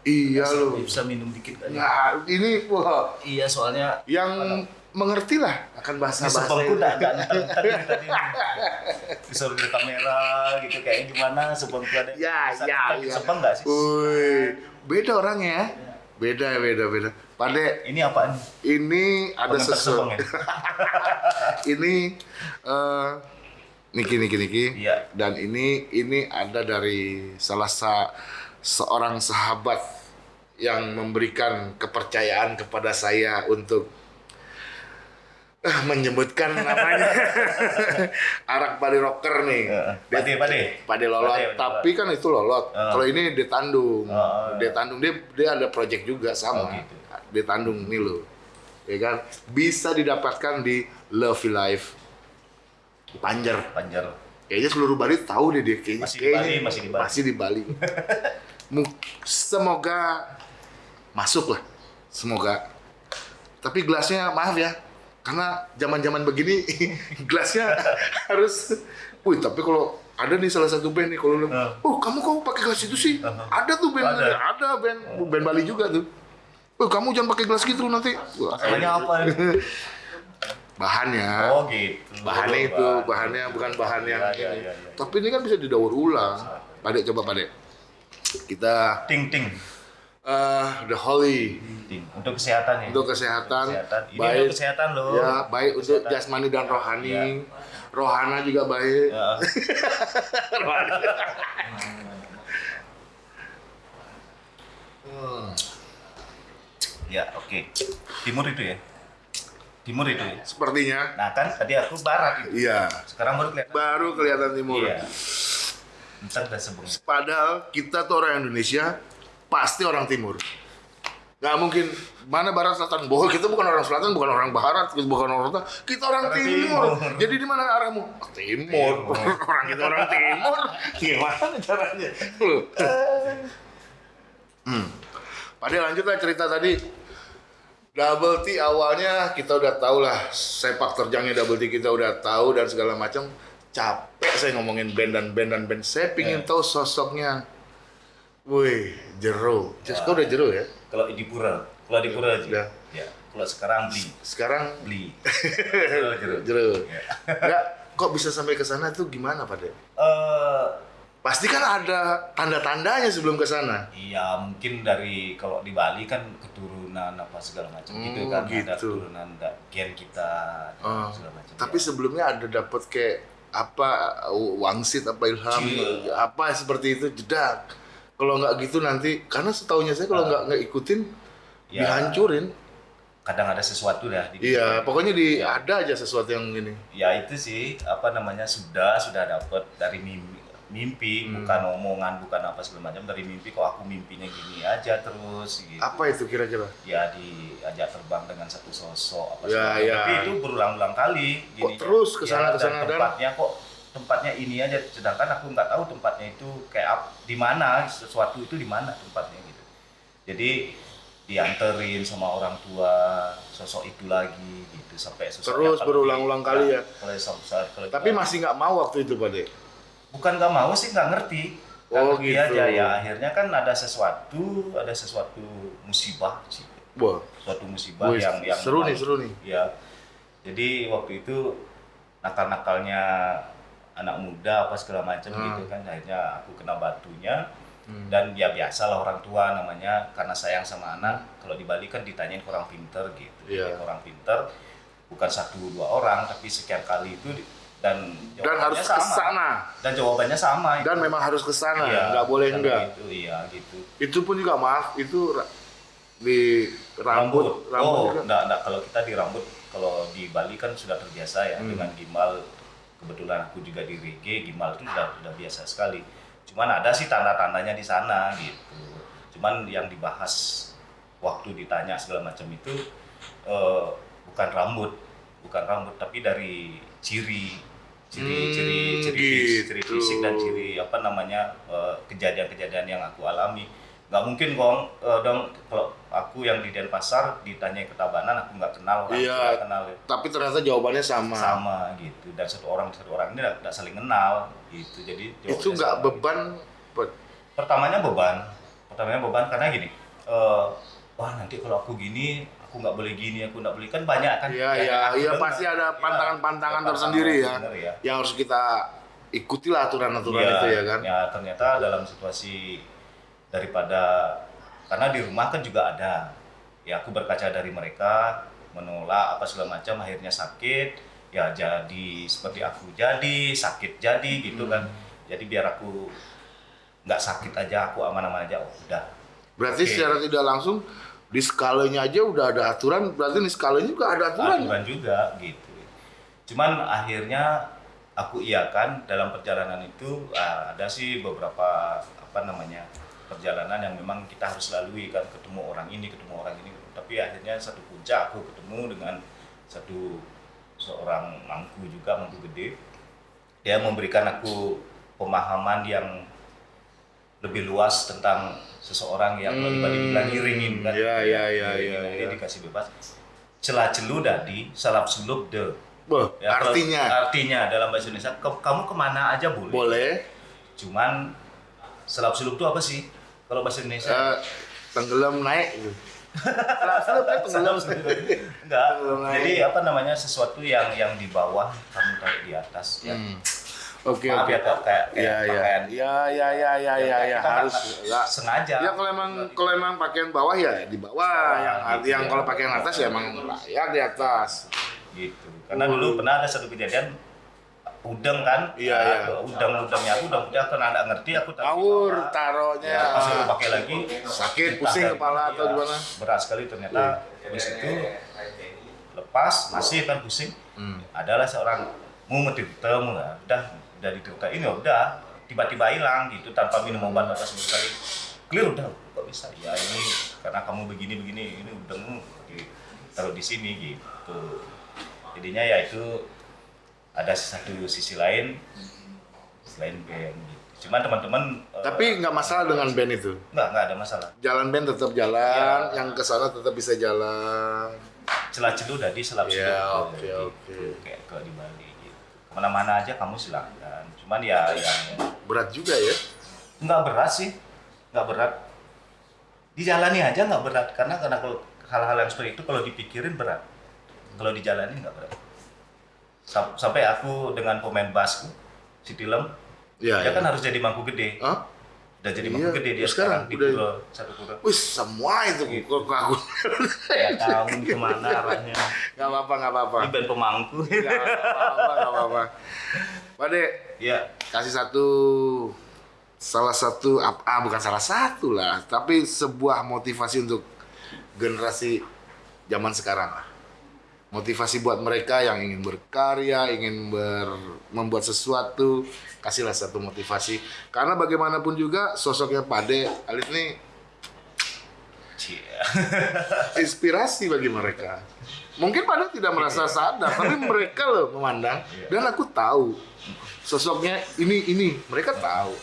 iya loh. bisa minum dikit kan nah ini wah. Iya soalnya yang mengertilah akan bahasa bahasa itu. entar dari tadi. Disuruh di kamera gitu kayak gimana sebelku ada. Ya, Bisa ya, ya. Enggak sih? Wih, beda orangnya ya. Beda, beda, beda. Pade, Ini apaan? ini ada Pengentar sesuatu. ya? ini eh Niki, Niki, Niki. Iya. Dan ini ini ada dari salah sa seorang sahabat yang memberikan kepercayaan kepada saya untuk menyebutkan namanya arak Bali Rocker nih. Pade, pade. Pade Lolot, Pade, Pade tapi kan itu Lolot. Heeh. Kalau ini di Tandung. Oh, Di Tandung dia dia ada project juga sama. Oh, gitu. Di Tandung nih lo. Ya kan? Bisa didapatkan di Lovely Life Panjer. Panjar. Kayaknya seluruh Bali tahu deh dia kayaknya. Masih di kayaknya Bali, masih di Bali. Masih di Bali. Semoga masuk lah. Semoga. Tapi gelasnya maaf ya. Karena zaman-zaman begini gelasnya harus Wih, tapi kalau ada nih salah satu band nih kalau Uh. oh kamu kok pakai gelas itu sih? Uh-huh. Ada tuh band, Ada. ada, band, band Bali juga tuh. Oh kamu jangan pakai gelas gitu nanti. Masalahnya apa? Bahannya Oh gitu. bahannya itu Bahan. bahannya bukan bahan yang iya, ini. iya, iya. tapi ini kan bisa didaur ulang Pade coba Pade kita Ting ting. Eh the holy. Untuk kesehatan ya. untuk kesehatan, Kesehatan. Ini baik untuk kesehatan loh. ya baik untuk Kesehatan. jasmani dan rohani Iya. rohana juga baik Ya. Hmm. Ya, oke. Timur itu ya. Timur itu ya. sepertinya Nah kan tadi aku barat itu. iya Sekarang baru kelihatan. baru kelihatan timur Iya. Ntar sebelum. padahal kita tuh orang Indonesia pasti orang timur. Nggak mungkin. Mana barat selatan? Bohong kita bukan orang selatan bukan orang barat kita bukan orang selatan. Kita orang timur. timur. jadi di mana arahmu? Oh, timur. orang kita orang timur. Gimana caranya? Hmm. Padahal lanjut lah cerita tadi. Double T awalnya kita udah tahu lah sepak terjangnya Double T kita udah tahu dan segala macam. Capek saya ngomongin band dan band dan band. Saya pingin Eh. tahu sosoknya Wih. Just kau udah Jero ya? Kalau di pura, kalau di pura aja. Ya. Kalau sekarang beli, Sekarang beli. Jero. Jero. Ya. Enggak, kok bisa sampai ke sana tuh gimana, Pak De? Eh, Pasti kan ada tanda-tandanya sebelum ke sana. Iya mungkin dari kalau di Bali kan keturunan apa segala macam Hmm, gitu kan ada gitu. keturunan da, gen kita Oh, segala macam. Tapi ya. sebelumnya ada dapat kayak apa wangsit apa ilham Cie. apa seperti itu jedak. Kalau nggak gitu nanti karena setahunya saya kalau Ah. nggak nggak ikutin Ya. dihancurin. kadang ada sesuatu dah di Iya, pokoknya di Ya. ada aja sesuatu yang gini. ya itu sih apa namanya sudah sudah dapat dari mimpi mimpi Hmm. bukan omongan bukan apa segala macam dari mimpi kok aku mimpinya gini aja terus gitu Apa itu kira-kira? ya diajak terbang dengan satu sosok apa Ya, segala ya. tapi itu berulang-ulang kali Kok terus kesana- Ya, dan ke sana dan- tempatnya kok tempatnya ini aja. Sedangkan aku nggak tahu tempatnya itu kayak di mana sesuatu itu di mana tempatnya gitu. Jadi dianterin sama orang tua sosok itu lagi gitu sampai Terus berulang-ulang kali ya? kalau sam- saat- kalau Tapi masih nggak mau waktu itu, Pak bukan nggak mau sih nggak ngerti. Nggak Oh, ngerti gitu. aja. Ya akhirnya kan ada sesuatu ada sesuatu musibah sih. Wah, suatu musibah wih, yang yang seru nih, seru nih. ya jadi waktu itu nakal-nakalnya anak muda apa segala macam Hmm. gitu kan akhirnya aku kena batunya Hmm. dan ya biasalah orang tua namanya karena sayang sama anak kalau di Bali kan ditanyain ke orang pinter gitu Iya. Ke orang pinter bukan satu dua orang tapi sekian kali itu di- dan Dan jawabannya harus sama. sana. dan jawabannya sama Dan itu. memang harus ke sana, Iya, nggak boleh enggak. gitu, iya gitu Itu pun juga maaf, itu di rambut, rambut, oh juga. enggak, enggak kalau kita di rambut kalau di Bali kan sudah terbiasa ya Hmm. dengan gimbal kebetulan aku juga di reggae gimbal itu sudah sudah biasa sekali. Cuman ada sih tanda-tandanya di sana gitu. Cuman yang dibahas waktu ditanya segala macam itu eh, bukan rambut bukan rambut tapi dari ciri ciri Hmm, ciri ciri fis- ciri gitu. fisik dan ciri apa namanya eh, kejadian-kejadian yang aku alami nggak mungkin kong eh, dong kalau aku yang di Denpasar ditanya ke Tabanan aku nggak kenal orang Iya. nggak kenal Tapi ternyata jawabannya sama. sama gitu dan satu orang satu orang ini nggak saling kenal gitu jadi Itu nggak sama. beban. Pak. pertamanya beban pertamanya beban karena gini eh, wah nanti kalau aku gini aku nggak boleh gini aku nggak boleh kan banyak kan Iya, iya, aku iya pasti ada Iya, pantangan-pantangan ada tersendiri ya. ya Yang harus kita ikutilah aturan-aturan Iya, itu ya kan. ya ternyata dalam situasi daripada karena di rumah kan juga ada ya aku berkaca dari mereka menolak apa segala macam akhirnya sakit ya jadi seperti aku jadi sakit jadi gitu Hmm. kan jadi biar aku nggak sakit aja aku aman-aman aja oh, udah Berarti Oke. secara tidak langsung di skalanya aja udah ada aturan, berarti di skalanya juga ada aturan. aturan juga gitu cuman akhirnya aku iakan dalam perjalanan itu ah, ada sih beberapa apa namanya perjalanan yang memang kita harus lalui kan ketemu orang ini ketemu orang ini. Tapi akhirnya satu puncak aku ketemu dengan satu seorang mangku juga mangku gede. Dia memberikan aku pemahaman yang lebih luas tentang seseorang yang Hmm, hmm, dibilang iringin kan. Iya, iya, Iringin, iya, dia iya. dikasih bebas. Celah celu dadi salap suluk de. Boh, Ya, kalau- artinya? Artinya dalam bahasa Indonesia "Ke- kamu ke mana aja boleh, boleh. Cuman selap suluk itu apa sih kalau bahasa Indonesia eh, tenggelam naik gitu. Selap-selap kan tenggelam. enggak Tenggelam naik. jadi apa namanya sesuatu yang yang di bawah kamu tarik di atas ya Hmm. Oke, maaf oke. ya kayak kayak Iya, iya. pakaian Iya, iya, iya, iya, iya, Kita ya, nggak- harus ya. sengaja Ya kalau emang kalau emang pakaian bawah ya di bawah, yang gitu yang ya. kalau pakaian atas ya emang layak di atas. gitu karena dulu pernah ada satu kejadian udeng kan? Iya, Nah, iya. udeng udengnya aku udah udah karena nggak ngerti aku taruh di Ngawur taruhnya. ya, pas aku pakai lagi Sakit, pusing dari- kepala atau iya, gimana? berat sekali ternyata. Habis itu lepas masih kan pusing. Hmm. adalah seorang mau menderitamu lah udah udah diderita ini udah tiba-tiba hilang gitu tanpa minum obat apa sama sekali. Clear udah kok bisa? Ya ini karena kamu begini begini ini udahmu taruh di sini gitu. Jadinya ya itu ada satu sisi lain selain band gitu. cuman teman-teman eh, Tapi nggak masalah dengan band itu. nggak nggak ada masalah Jalan band tetap jalan, Iya. yang ke sana tetap bisa jalan. celah celuh dari selap celuh oke, oke. kayak ke di Bali gitu ke mana-mana aja kamu silakan cuman ya yang Berat juga ya. nggak berat sih nggak berat dijalani aja nggak berat karena karena kalau hal-hal yang seperti itu kalau dipikirin berat kalau dijalani nggak berat sampai aku dengan pemain basku si Tilem Iya. dia iya. kan harus jadi mangku gede Hah? udah jadi Iya, mangku gede dia sekarang sekarang, di udah- satu pura Wih, semua itu Gitu. aku. ya tahu ke mana arahnya Nggak apa-apa, nggak apa-apa. ini band pemangku Nggak apa-apa, nggak apa-apa. Ya kasih satu salah satu ah bukan salah satu lah tapi sebuah motivasi untuk generasi zaman sekarang lah motivasi buat mereka yang ingin berkarya ingin ber- membuat sesuatu kasihlah satu motivasi. Karena bagaimanapun juga sosoknya Pade Alit nih inspirasi bagi mereka. Mungkin Pade tidak merasa sadar tapi mereka loh memandang. Dan aku tahu sosoknya ini ini mereka tahu.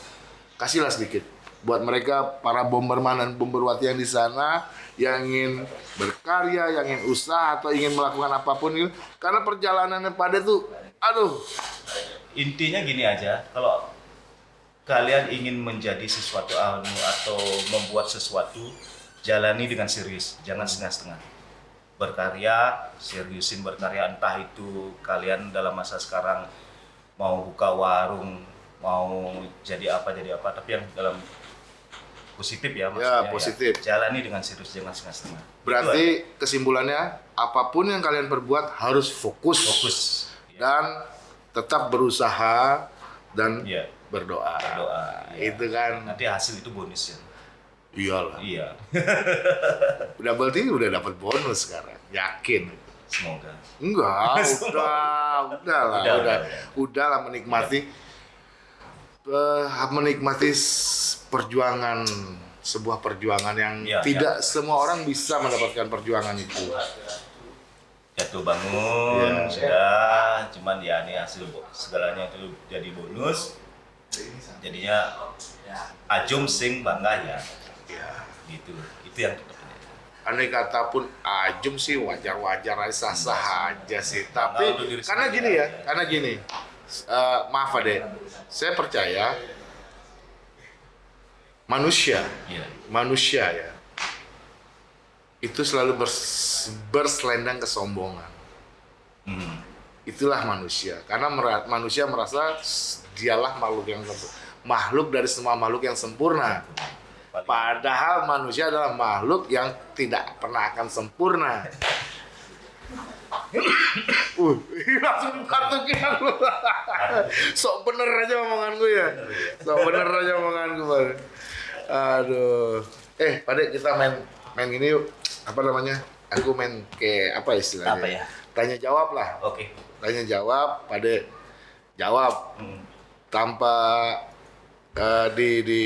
Kasihlah sedikit buat mereka para bomberman dan bomberwati yang di sana yang ingin berkarya, yang ingin usaha atau ingin melakukan apa pun itu. Karena perjalanannya pada tuh aduh. Intinya gini aja kalau kalian ingin menjadi sesuatu anu atau membuat sesuatu jalani dengan serius jangan setengah-setengah. Berkarya seriusin berkarya entah itu kalian dalam masa sekarang mau buka warung mau jadi apa jadi apa tapi yang dalam positif ya maksudnya positif. ya. jalani dengan serius jangan setengah-setengah Itu berarti kesimpulannya apa pun yang kalian perbuat harus fokus, fokus ya, dan tetap berusaha dan Iya, berdoa. berdoa ya. Itu kan nanti hasil itu bonus ya iyalah. iya Udah berarti udah dapat bonus sekarang. Yakin. semoga Enggak, udah, udah lah, Udah, udah, udah, udah, lah menikmati, eh, menikmati perjuangan sebuah perjuangan yang Iya, tidak semua orang bisa mendapatkan perjuangan itu. jatuh bangun Iya. sudah cuman ya ini hasil segalanya itu jadi bonus jadinya ajum sing bangga ya Ya. gitu itu yang Andai kata pun ajum sih wajar-wajar aja sah-sah aja sih. Tapi Bangga untuk diri karena gini ya, aja. karena gini. Eh, maaf Ade, saya percaya manusia Iya. manusia ya itu selalu bers- berselendang kesombongan. Hmm. Itulah manusia. Karena mera- manusia merasa dialah makhluk yang. Makhluk dari semua makhluk yang sempurna. Padahal manusia adalah makhluk yang tidak pernah akan sempurna. Uh, langsung kartukin aku. Sok bener aja omongan gue ya. Sok bener aja omongan gue. Pak. Aduh. Eh, Pade kita main main gini yuk. Apa namanya? Aku main kayak apa istilahnya? Apa ya? Tanya jawab lah. Oke. Tanya jawab, Pade jawab Hmm. tanpa eh, di di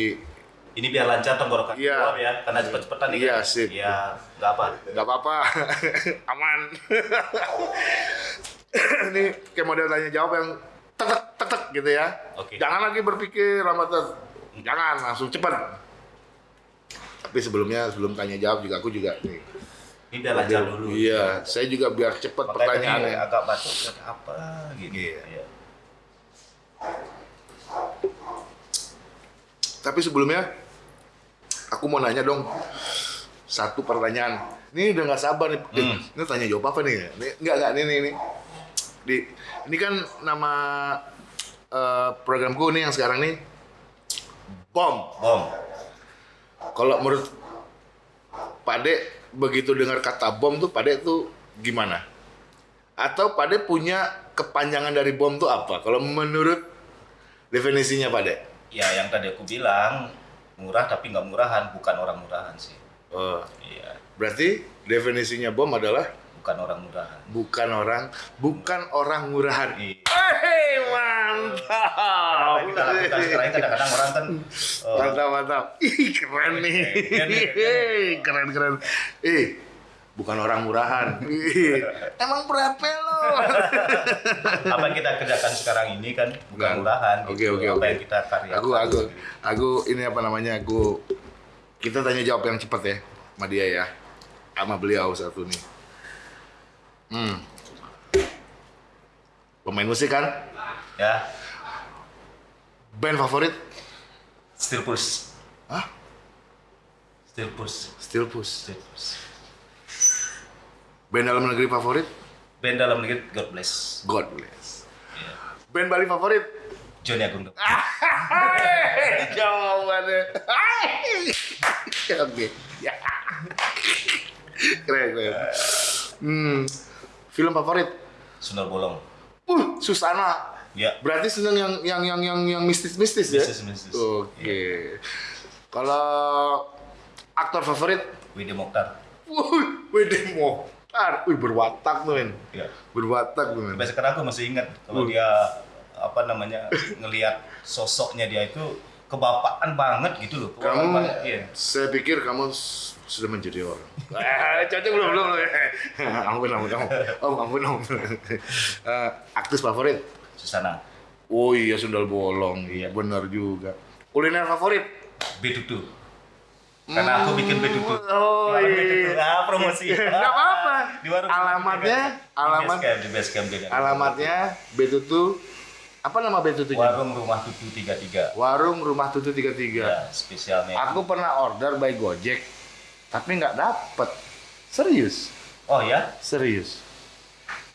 Ini biar lancar tenggorokan Iya. keluar ya, karena cepet-cepetan nih. Iya, kan? sip. Iya, nggak apa. nggak apa-apa aman ini kayak model tanya jawab yang tetek tetek gitu ya Oke. jangan lagi berpikir lama tet jangan langsung cepat tapi sebelumnya sebelum tanya jawab juga aku juga nih Ini biar lancar dulu. iya saya juga biar cepat Makanya pertanyaannya agak batuk apa gitu. Iya. Iya. tapi sebelumnya aku mau nanya dong satu pertanyaan. Ini udah nggak sabar nih Hmm. ini tanya jawab apa nih? Ini nggak nggak ini ini. Di ini kan nama eh, programku nih yang sekarang nih bom. Bom. kalau menurut Pade begitu dengar kata bom tuh Pade tuh gimana? Atau Pade punya kepanjangan dari bom tuh apa? Kalau menurut definisinya Pade Ya yang tadi aku bilang murah tapi nggak murahan, bukan orang murahan sih. oh, Iya, berarti definisinya bom adalah bukan orang murahan. bukan orang bukan orang murahan Iya. Hei, mantap. kita lakukan sekarang kadang-kadang orang kan Mantap, mantap. Ih, keren nih. Keren, keren. Ih, keren, keren. Ih, bukan orang murahan. Emang berapa lo? apa yang kita kerjakan sekarang ini kan bukan Bukan. murahan. Oke, gitu. oke, Apa oke. yang kita karyakan. Aku, aku, aku ini apa namanya? Aku kita tanya jawab yang cepat ya sama dia ya. Sama beliau satu nih. Hmm. Pemain musik kan? Ya, Band favorit? still push. Hah? Still push. Still Push. Still push. Band dalam negeri favorit? Band dalam negeri God Bless. God bless. Iya. Band Bali favorit? Johnny Agung jawabannya. Oke. Ya. Keren, keren. Hmm. Film favorit? Sundar Bolong. Uh, Susana. Ya, Berarti seneng yang yang yang yang yang mistis-mistis ya? Mistis-mistis. Oke. Kalau aktor favorit? Widi Mokhtar. Wuh, Wede Mokhtar. Wih, berwatak tuh, men. Ya. Berwatak tuh, men. Sampai sekarang aku masih ingat kalau Uh. dia apa namanya ngelihat sosoknya dia itu kebapaan banget gitu loh. Kamu, banget, iya. saya pikir kamu sudah menjadi orang. Eh, cocok belum belum. ampun ampun ampun. Om ampun ampun. Eh, aktris favorit? Susana. Oh iya sundal bolong. Iya. Benar juga. Kuliner favorit? Betutu. Karena aku bikin betutu. Oh Di iya. Betutu. Ah, promosi. Nggak apa-apa. Di warung Alamatnya, Di alamat, di base camp dia. alamatnya. Apa nama Betutunya? Warung Rumah Tutu 33. Warung Rumah Tutu 33. Ya, spesialnya. Aku pernah order by Gojek, tapi nggak dapet. Serius. Oh ya? Serius.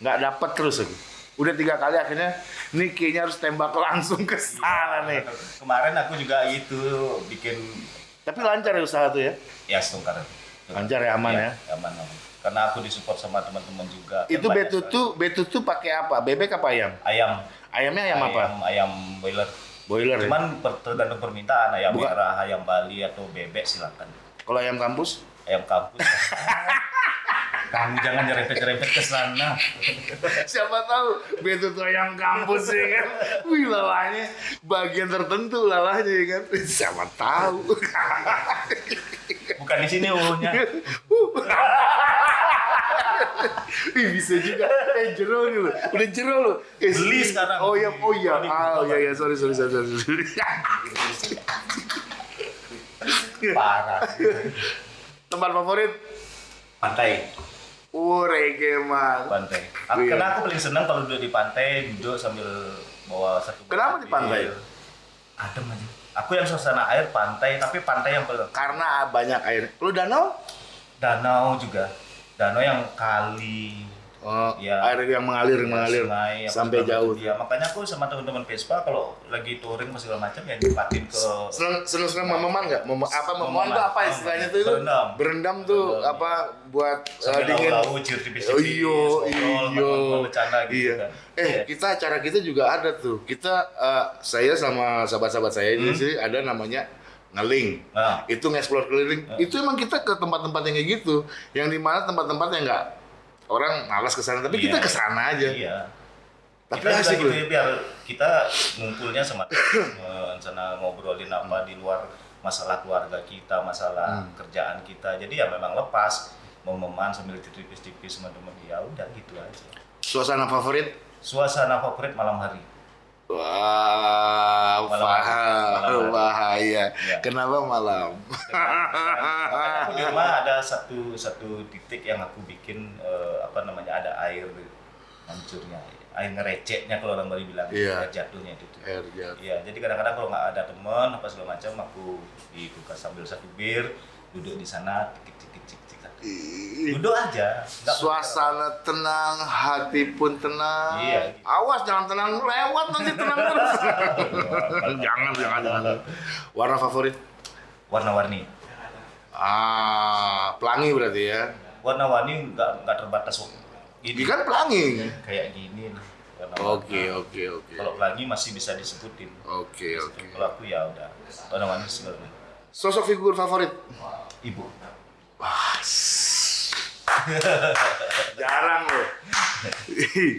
Nggak dapet terus aku. Udah tiga kali akhirnya, nih kayaknya harus tembak langsung ke sana nih. Kemarin aku juga itu bikin Tapi lancar ya usaha tuh ya? ya setungkar. Lancar ya, aman ya? Aman, aman. Karena aku disupport sama teman-teman juga. Itu Kan betutu, betutu pakai apa? Bebek apa ayam? ayam. Ayamnya ayam, apa? Ayam boiler. Boiler ya? Cuman per- tergantung permintaan ayam Bukan. merah, ayam Bali atau bebek silakan. Kalau ayam kampus? Ayam kampus. Kamu jangan nyerempet-nyerempet ke sana. Siapa tahu betutu ayam kampus ya kan? Wih lalahnya bagian tertentu lalahnya ya kan? Siapa tahu? Bukan di sini uhnya. Ih bisa juga. Eh jero nih lo. Udah jero lo. Eh, Beli sekarang. Oh iya, oh iya. Ah, oh iya, iya. Sorry, sorry, sorry. sorry. Parah. Tempat favorit? Pantai. Oh, reggae man. Pantai. Aku, Iya. Karena aku paling senang kalau duduk di pantai, duduk sambil bawa satu Kenapa di pantai? bir. Adem aja. Aku yang suasana air pantai, tapi pantai yang paling Karena banyak air. Lu danau? danau juga danau yang kali Oh, Ya. air yang mengalir mengalir sungai, sampai jauh. macam. ya makanya aku sama teman-teman Vespa kalau lagi touring apa segala macam ya nyempatin ke Seneng seneng mememan nggak? Mem apa mememan tuh apa istilahnya tuh? itu? Berendam. Berendam tuh Berendam, apa buat uh, dingin. cium tipis-tipis Oh, iyo, iyo. gitu Iya. kan Eh, Iya. kita acara kita juga ada tuh. Kita uh, saya sama sahabat-sahabat saya di Hmm. sini ada namanya ngeling. nah Itu nge-explore keliling. Hmm. Itu emang kita ke tempat-tempat yang kayak gitu. Yang di mana tempat-tempat yang nggak orang malas ke sana, tapi kita Iya. ke sana aja. iya Tapi kita asik gitu ya, biar kita ngumpulnya sama sana ngobrolin apa di luar masalah keluarga kita, masalah Hmm. kerjaan kita. Jadi ya memang lepas mau meman sambil tipis-tipis sama temen ya udah gitu aja. Suasana favorit? Suasana favorit malam hari. Wah, Malam paham. Malam bahaya. Iya. Kenapa malam? Makanya aku di rumah ada satu satu titik yang aku bikin eh, apa namanya ada air hancurnya, air ngereceknya kalau orang Bali bilang Iya. air jatuhnya itu. tuh. Air jatuh. Iya, jadi kadang-kadang kalau nggak ada teman apa segala macam, aku di kulkas sambil satu bir, duduk di sana, cik cik cik cik cik. Ih, duduk aja. nggak Suasana tenang, hati pun tenang. Iya, gitu. Awas jangan tenang lewat nanti tenang terus. jangan, jangan, jangan. Warna favorit? Warna-warni, Ah, pelangi berarti ya. warna-warni nggak nggak terbatas kok. Ini kan pelangi. kayak gini nih. Oke, oke, oke. Kalau pelangi masih bisa disebutin. Oke, oke. Kalau aku ya udah warna-warni sebenarnya. Sosok figur favorit? Ibu. Jarang loh.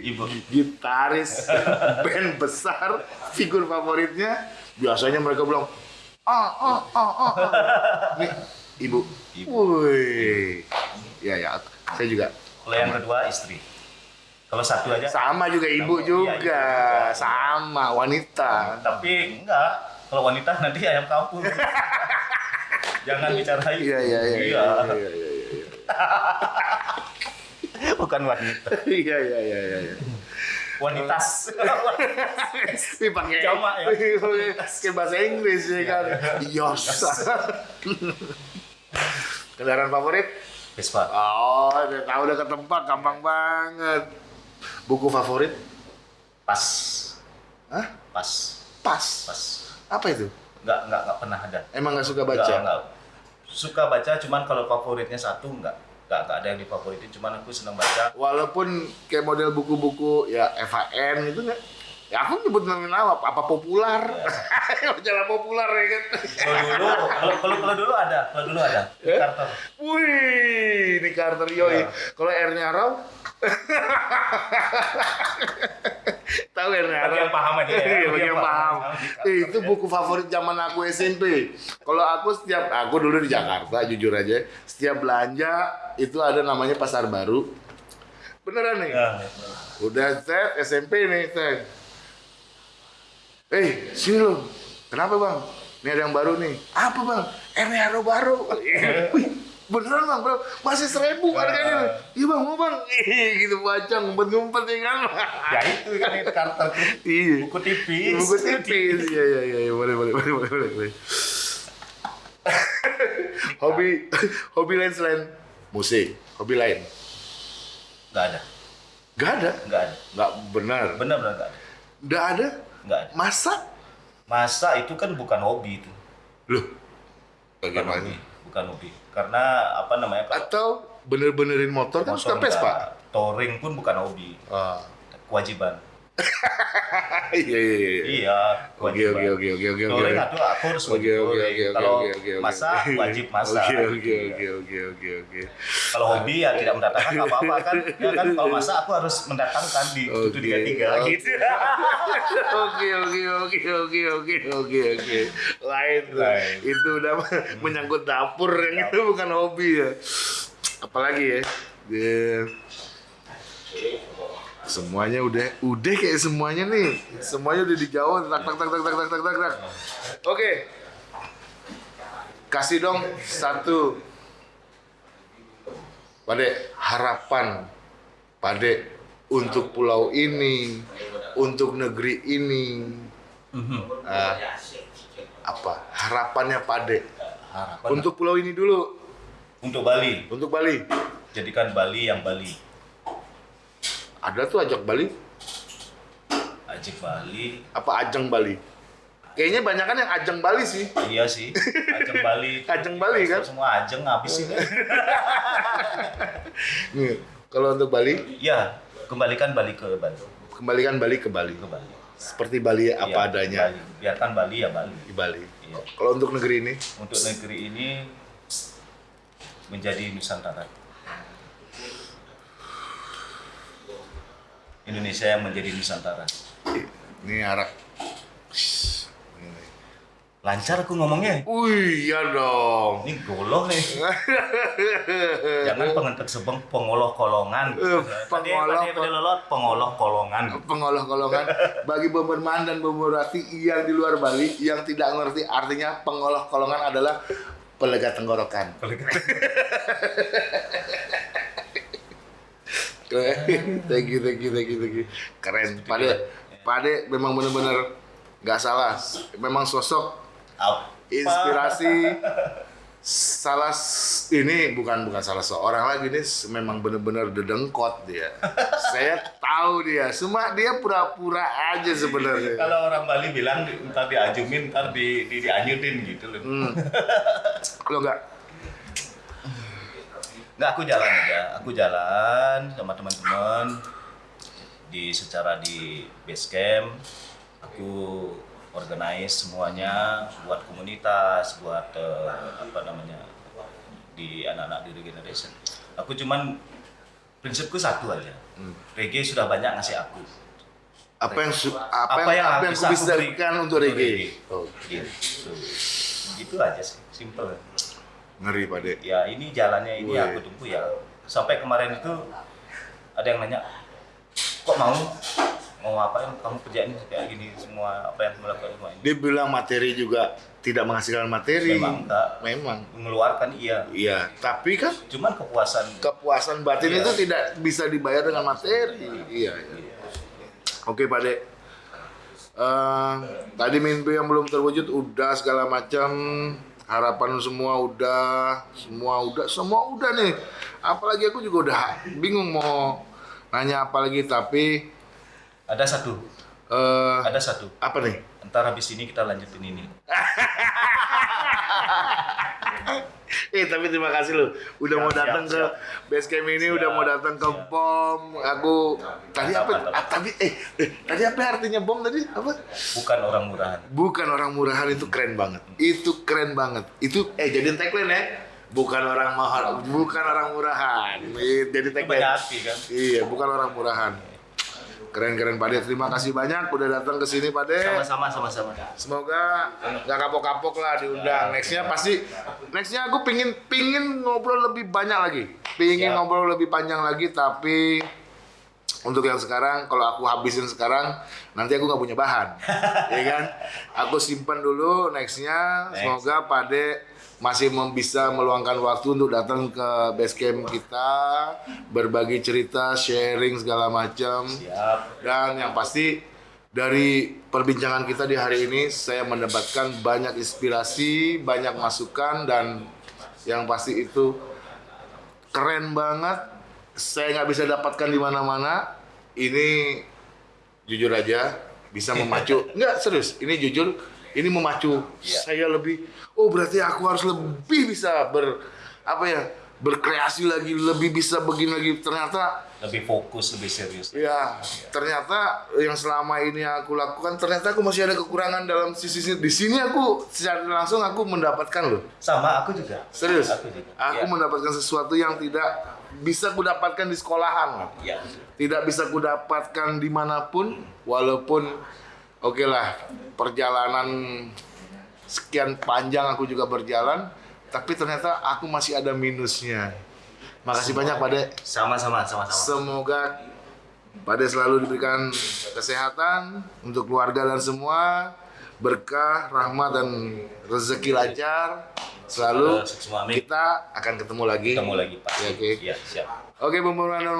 Ibu. Gitaris band besar, figur favoritnya biasanya mereka bilang ah ah ah ah. ah." Nih, ibu. Ibu. Wih. Ya ya, saya juga. Kalau yang kedua istri. Kalau satu aja. Sama juga ibu Sama, iya, juga, ibu juga. sama wanita. Tapi enggak. Kalau wanita nanti ayam kampung. Jangan bicara itu. Iya iya iya. Iya iya iya. iya. Bukan wanita. Iya iya iya iya. iya. Wanitas. Wih pakai Jamak ya. Pakai pakai bahasa Inggris ya kan. Yos. Kendaraan favorit? Vespa. Oh, udah tahu udah ketebak gampang banget. Buku favorit? Pas. Hah? Pas. Pas. Pas. Apa itu? Enggak, enggak, enggak pernah ada. Emang nggak suka baca? enggak. Suka baca, cuman kalau favoritnya satu enggak. Enggak, enggak ada yang difavoritin, cuman aku senang baca. Walaupun kayak model buku-buku ya FAN gitu nggak? Ya aku nyebut nama apa, apa populer. Majalah populer ya kan. Kalau dulu, kalau kalau kalau dulu ada, kalau dulu ada. Eh? Carter. Wih, ini Carter Yoi. Ya. Kalau R-nya Raw, tahu R-nya Bagi yang paham aja ya. Iya, bagi yang paham. Eh, itu buku favorit zaman aku SMP. Kalau aku setiap aku dulu di Jakarta, jujur aja, setiap belanja itu ada namanya pasar baru. Beneran nih. Ya. Udah set SMP nih, set. Eh, sini lo. Kenapa bang? Ini ada yang baru nih. Apa bang? Ernero baru. Beneran bang, bro. Masih seribu harganya. Iya bang, mau bang. Gitu baca ngumpet-ngumpet ya kan. Ya itu kan itu tuh. Iya. Buku tipis. Buku tipis. Iya, iya, iya, iya. Boleh, boleh, boleh, boleh, boleh. boleh. hobi, hobi lain selain musik. Hobi lain. Enggak ada. Gak ada. Enggak ada. Gak benar. Benar-benar enggak ada. Gak ada. Enggak ada. Masak. Masa itu kan bukan hobi itu. Loh. Bagaimana? Hobi. Karena apa namanya? kalau Atau bener-benerin motor kan suka motor Vespa. enggak, touring pun bukan hobi. Ah. Kewajiban. Iya iya iya. Iya, Oke oke oke oke oke oke. Aduh aku harus Oke wajib oke oke oke Kalau oke oke. masa wajib masa. Oke oke Gitu. oke oke oke oke oke. Kalau hobi ya tidak mendatangkan nggak apa-apa kan. Ya kan kalau masa aku harus mendatangkan di tujuh tiga tiga Oke. gitu. Oke oke oke oke oke oke oke. Lain tuh. Lain. Itu udah menyangkut dapur yang itu bukan hobi ya. Apalagi ya. Dia- semuanya udah udah kayak semuanya nih. Semuanya udah dijawab. Tak tak tak tak tak tak tak tak tak oke. Kasih dong satu. Pade harapan Pade untuk pulau ini untuk negeri ini. Ah, apa? Harapannya Pade? Harapan untuk pulau ini dulu. Untuk Bali, Untuk Bali. jadikan Bali yang Bali. Ada tuh ajak Bali. Ajak Bali, Apa ajeng Bali? Kayaknya banyak kan yang ajeng Bali sih. iya sih. Ajeng Bali. Ajeng Bali, kan? Semua ajeng habis sih. Nih, kalau untuk Bali, Ya, kembalikan Bali ke Bali. kembalikan Bali ke Bali. Ke Bali. Seperti Bali apa Iya, adanya Bali. Biarkan Bali ya Bali. di Bali. Iya. Kalau untuk negeri ini, Untuk negeri ini menjadi Nusantara. Indonesia yang menjadi Nusantara. ini arak. Lancar aku ngomongnya. Wih, iya dong. Ini goloh nih. Jangan pengentek sebeng pengoloh kolongan. Eh, Tadi pengoloh tadi pada lelot pengoloh kolongan. Bagi Bomberman dan Bomberwati yang di luar Bali yang tidak ngerti artinya pengoloh-kolongan adalah pelega tenggorokan. thank you, thank you, thank you, thank you. Keren. Pade, Pade memang benar-benar nggak salah. Memang sosok inspirasi salah ini bukan bukan salah seorang lagi ini s- memang benar-benar dedengkot dia. Saya tahu dia, cuma dia pura-pura aja sebenarnya. Kalau orang Bali bilang di- ntar diajumin, ntar di, di dianyutin gitu loh. Hmm. Kalau nggak, Nggak, aku jalan aja. Aku jalan sama teman-teman di secara di base camp. Aku organize semuanya buat komunitas, buat eh, apa namanya di anak-anak di regeneration. Aku cuman prinsipku satu aja. Reggae sudah banyak ngasih aku. apa yang apa, Apa yang apa yang bisa aku bisa beri- berikan untuk untuk reggae? reggae. Oh, Gitu. Gitu aja sih, simple. Ngeri Pade. ya ini jalannya ini Wih. aku tunggu ya sampai kemarin itu ada yang nanya kok mau mau apa yang kamu kerjain kayak gini semua apa yang kamu lakukan semua ini Dia bilang materi juga tidak menghasilkan materi. memang enggak Memang. mengeluarkan iya Iya, tapi kan cuman kepuasan kepuasan batin Iya. itu tidak bisa dibayar dengan materi. Iya, iya. Oke, Pak Dek. Eh, tadi mimpi yang belum terwujud udah segala macam harapan semua udah semua udah semua udah nih. Apalagi aku juga udah bingung mau nanya apa lagi tapi ada satu. Eh ada satu. apa nih? Ntar habis ini kita lanjutin ini Eh tapi terima kasih loh. Udah Siap, mau datang ke base camp ini Siap, udah mau datang ke siap. bom aku tadi apa? ah, tadi eh, eh tadi apa artinya bom tadi? Apa? Bukan orang murahan. Bukan orang murahan itu keren banget. Itu keren banget. Itu eh jadiin tagline ya? Bukan orang mahal bukan orang murahan. Jadi tagline. kan? Iya bukan orang murahan keren keren Pak De terima kasih banyak udah datang ke sini Pak De sama-sama sama-sama Semoga nggak kapok-kapok lah diundang. Nextnya pasti, nextnya aku pingin pingin ngobrol lebih banyak lagi. Pingin Siap. ngobrol lebih panjang lagi, tapi untuk yang sekarang, kalau aku habisin sekarang, nanti aku nggak punya bahan, ya kan? Aku simpan dulu nextnya. Next. Semoga Pade masih bisa meluangkan waktu untuk datang ke base camp kita, berbagi cerita, sharing segala macam. Dan yang pasti dari perbincangan kita di hari ini saya mendapatkan banyak inspirasi, banyak masukan dan yang pasti itu keren banget. Saya nggak bisa dapatkan di mana-mana. Ini jujur aja bisa memacu. Nggak serius, ini jujur ini memacu Iya. saya lebih. Oh berarti aku harus lebih bisa ber apa ya berkreasi lagi, lebih bisa begini lagi. Ternyata lebih fokus lebih serius Ya, ternyata yang selama ini aku lakukan ternyata aku masih ada kekurangan dalam sisi sisi- di sini aku secara langsung aku mendapatkan loh. sama aku juga Serius. aku juga Aku ya. mendapatkan sesuatu yang tidak bisa kudapatkan di sekolahan. ya. Tidak bisa kudapatkan di mana pun walaupun oke lah perjalanan sekian panjang aku juga berjalan tapi ternyata aku masih ada minusnya. Makasih banyak Pak De. sama-sama sama-sama Semoga pada selalu diberikan kesehatan untuk keluarga dan semua berkah, rahmat dan rezeki lancar selalu. Kita akan ketemu lagi. ketemu lagi pak Ya, oke. ya siap Oke, Bomberman dan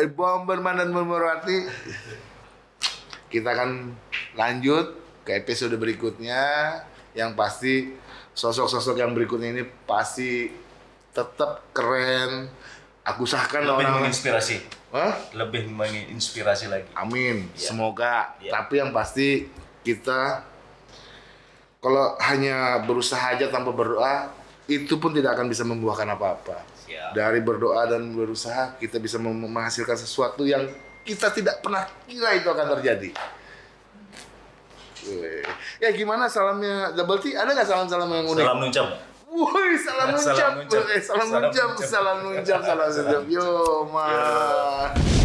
eh, Bomberman dan Bomberwati. Kita akan lanjut ke episode berikutnya. Yang pasti sosok-sosok yang berikutnya ini pasti tetap keren. Aku usahakan lebih orang menginspirasi Hah? lebih menginspirasi lagi Amin. Iya. Semoga. Iya. Tapi yang pasti kita kalau hanya berusaha aja tanpa berdoa, itu pun tidak akan bisa membuahkan apa-apa. Siap. Dari berdoa dan berusaha, kita bisa menghasilkan sesuatu yang kita tidak pernah kira itu akan terjadi. Ya gimana salamnya Double T? Ada nggak salam-salam yang unik? salam nuncam Woi, salam Salam nuncap. nuncap. Eh, salam Salam nuncap, nuncap. salam nuncap, salam nuncap. Yo, man.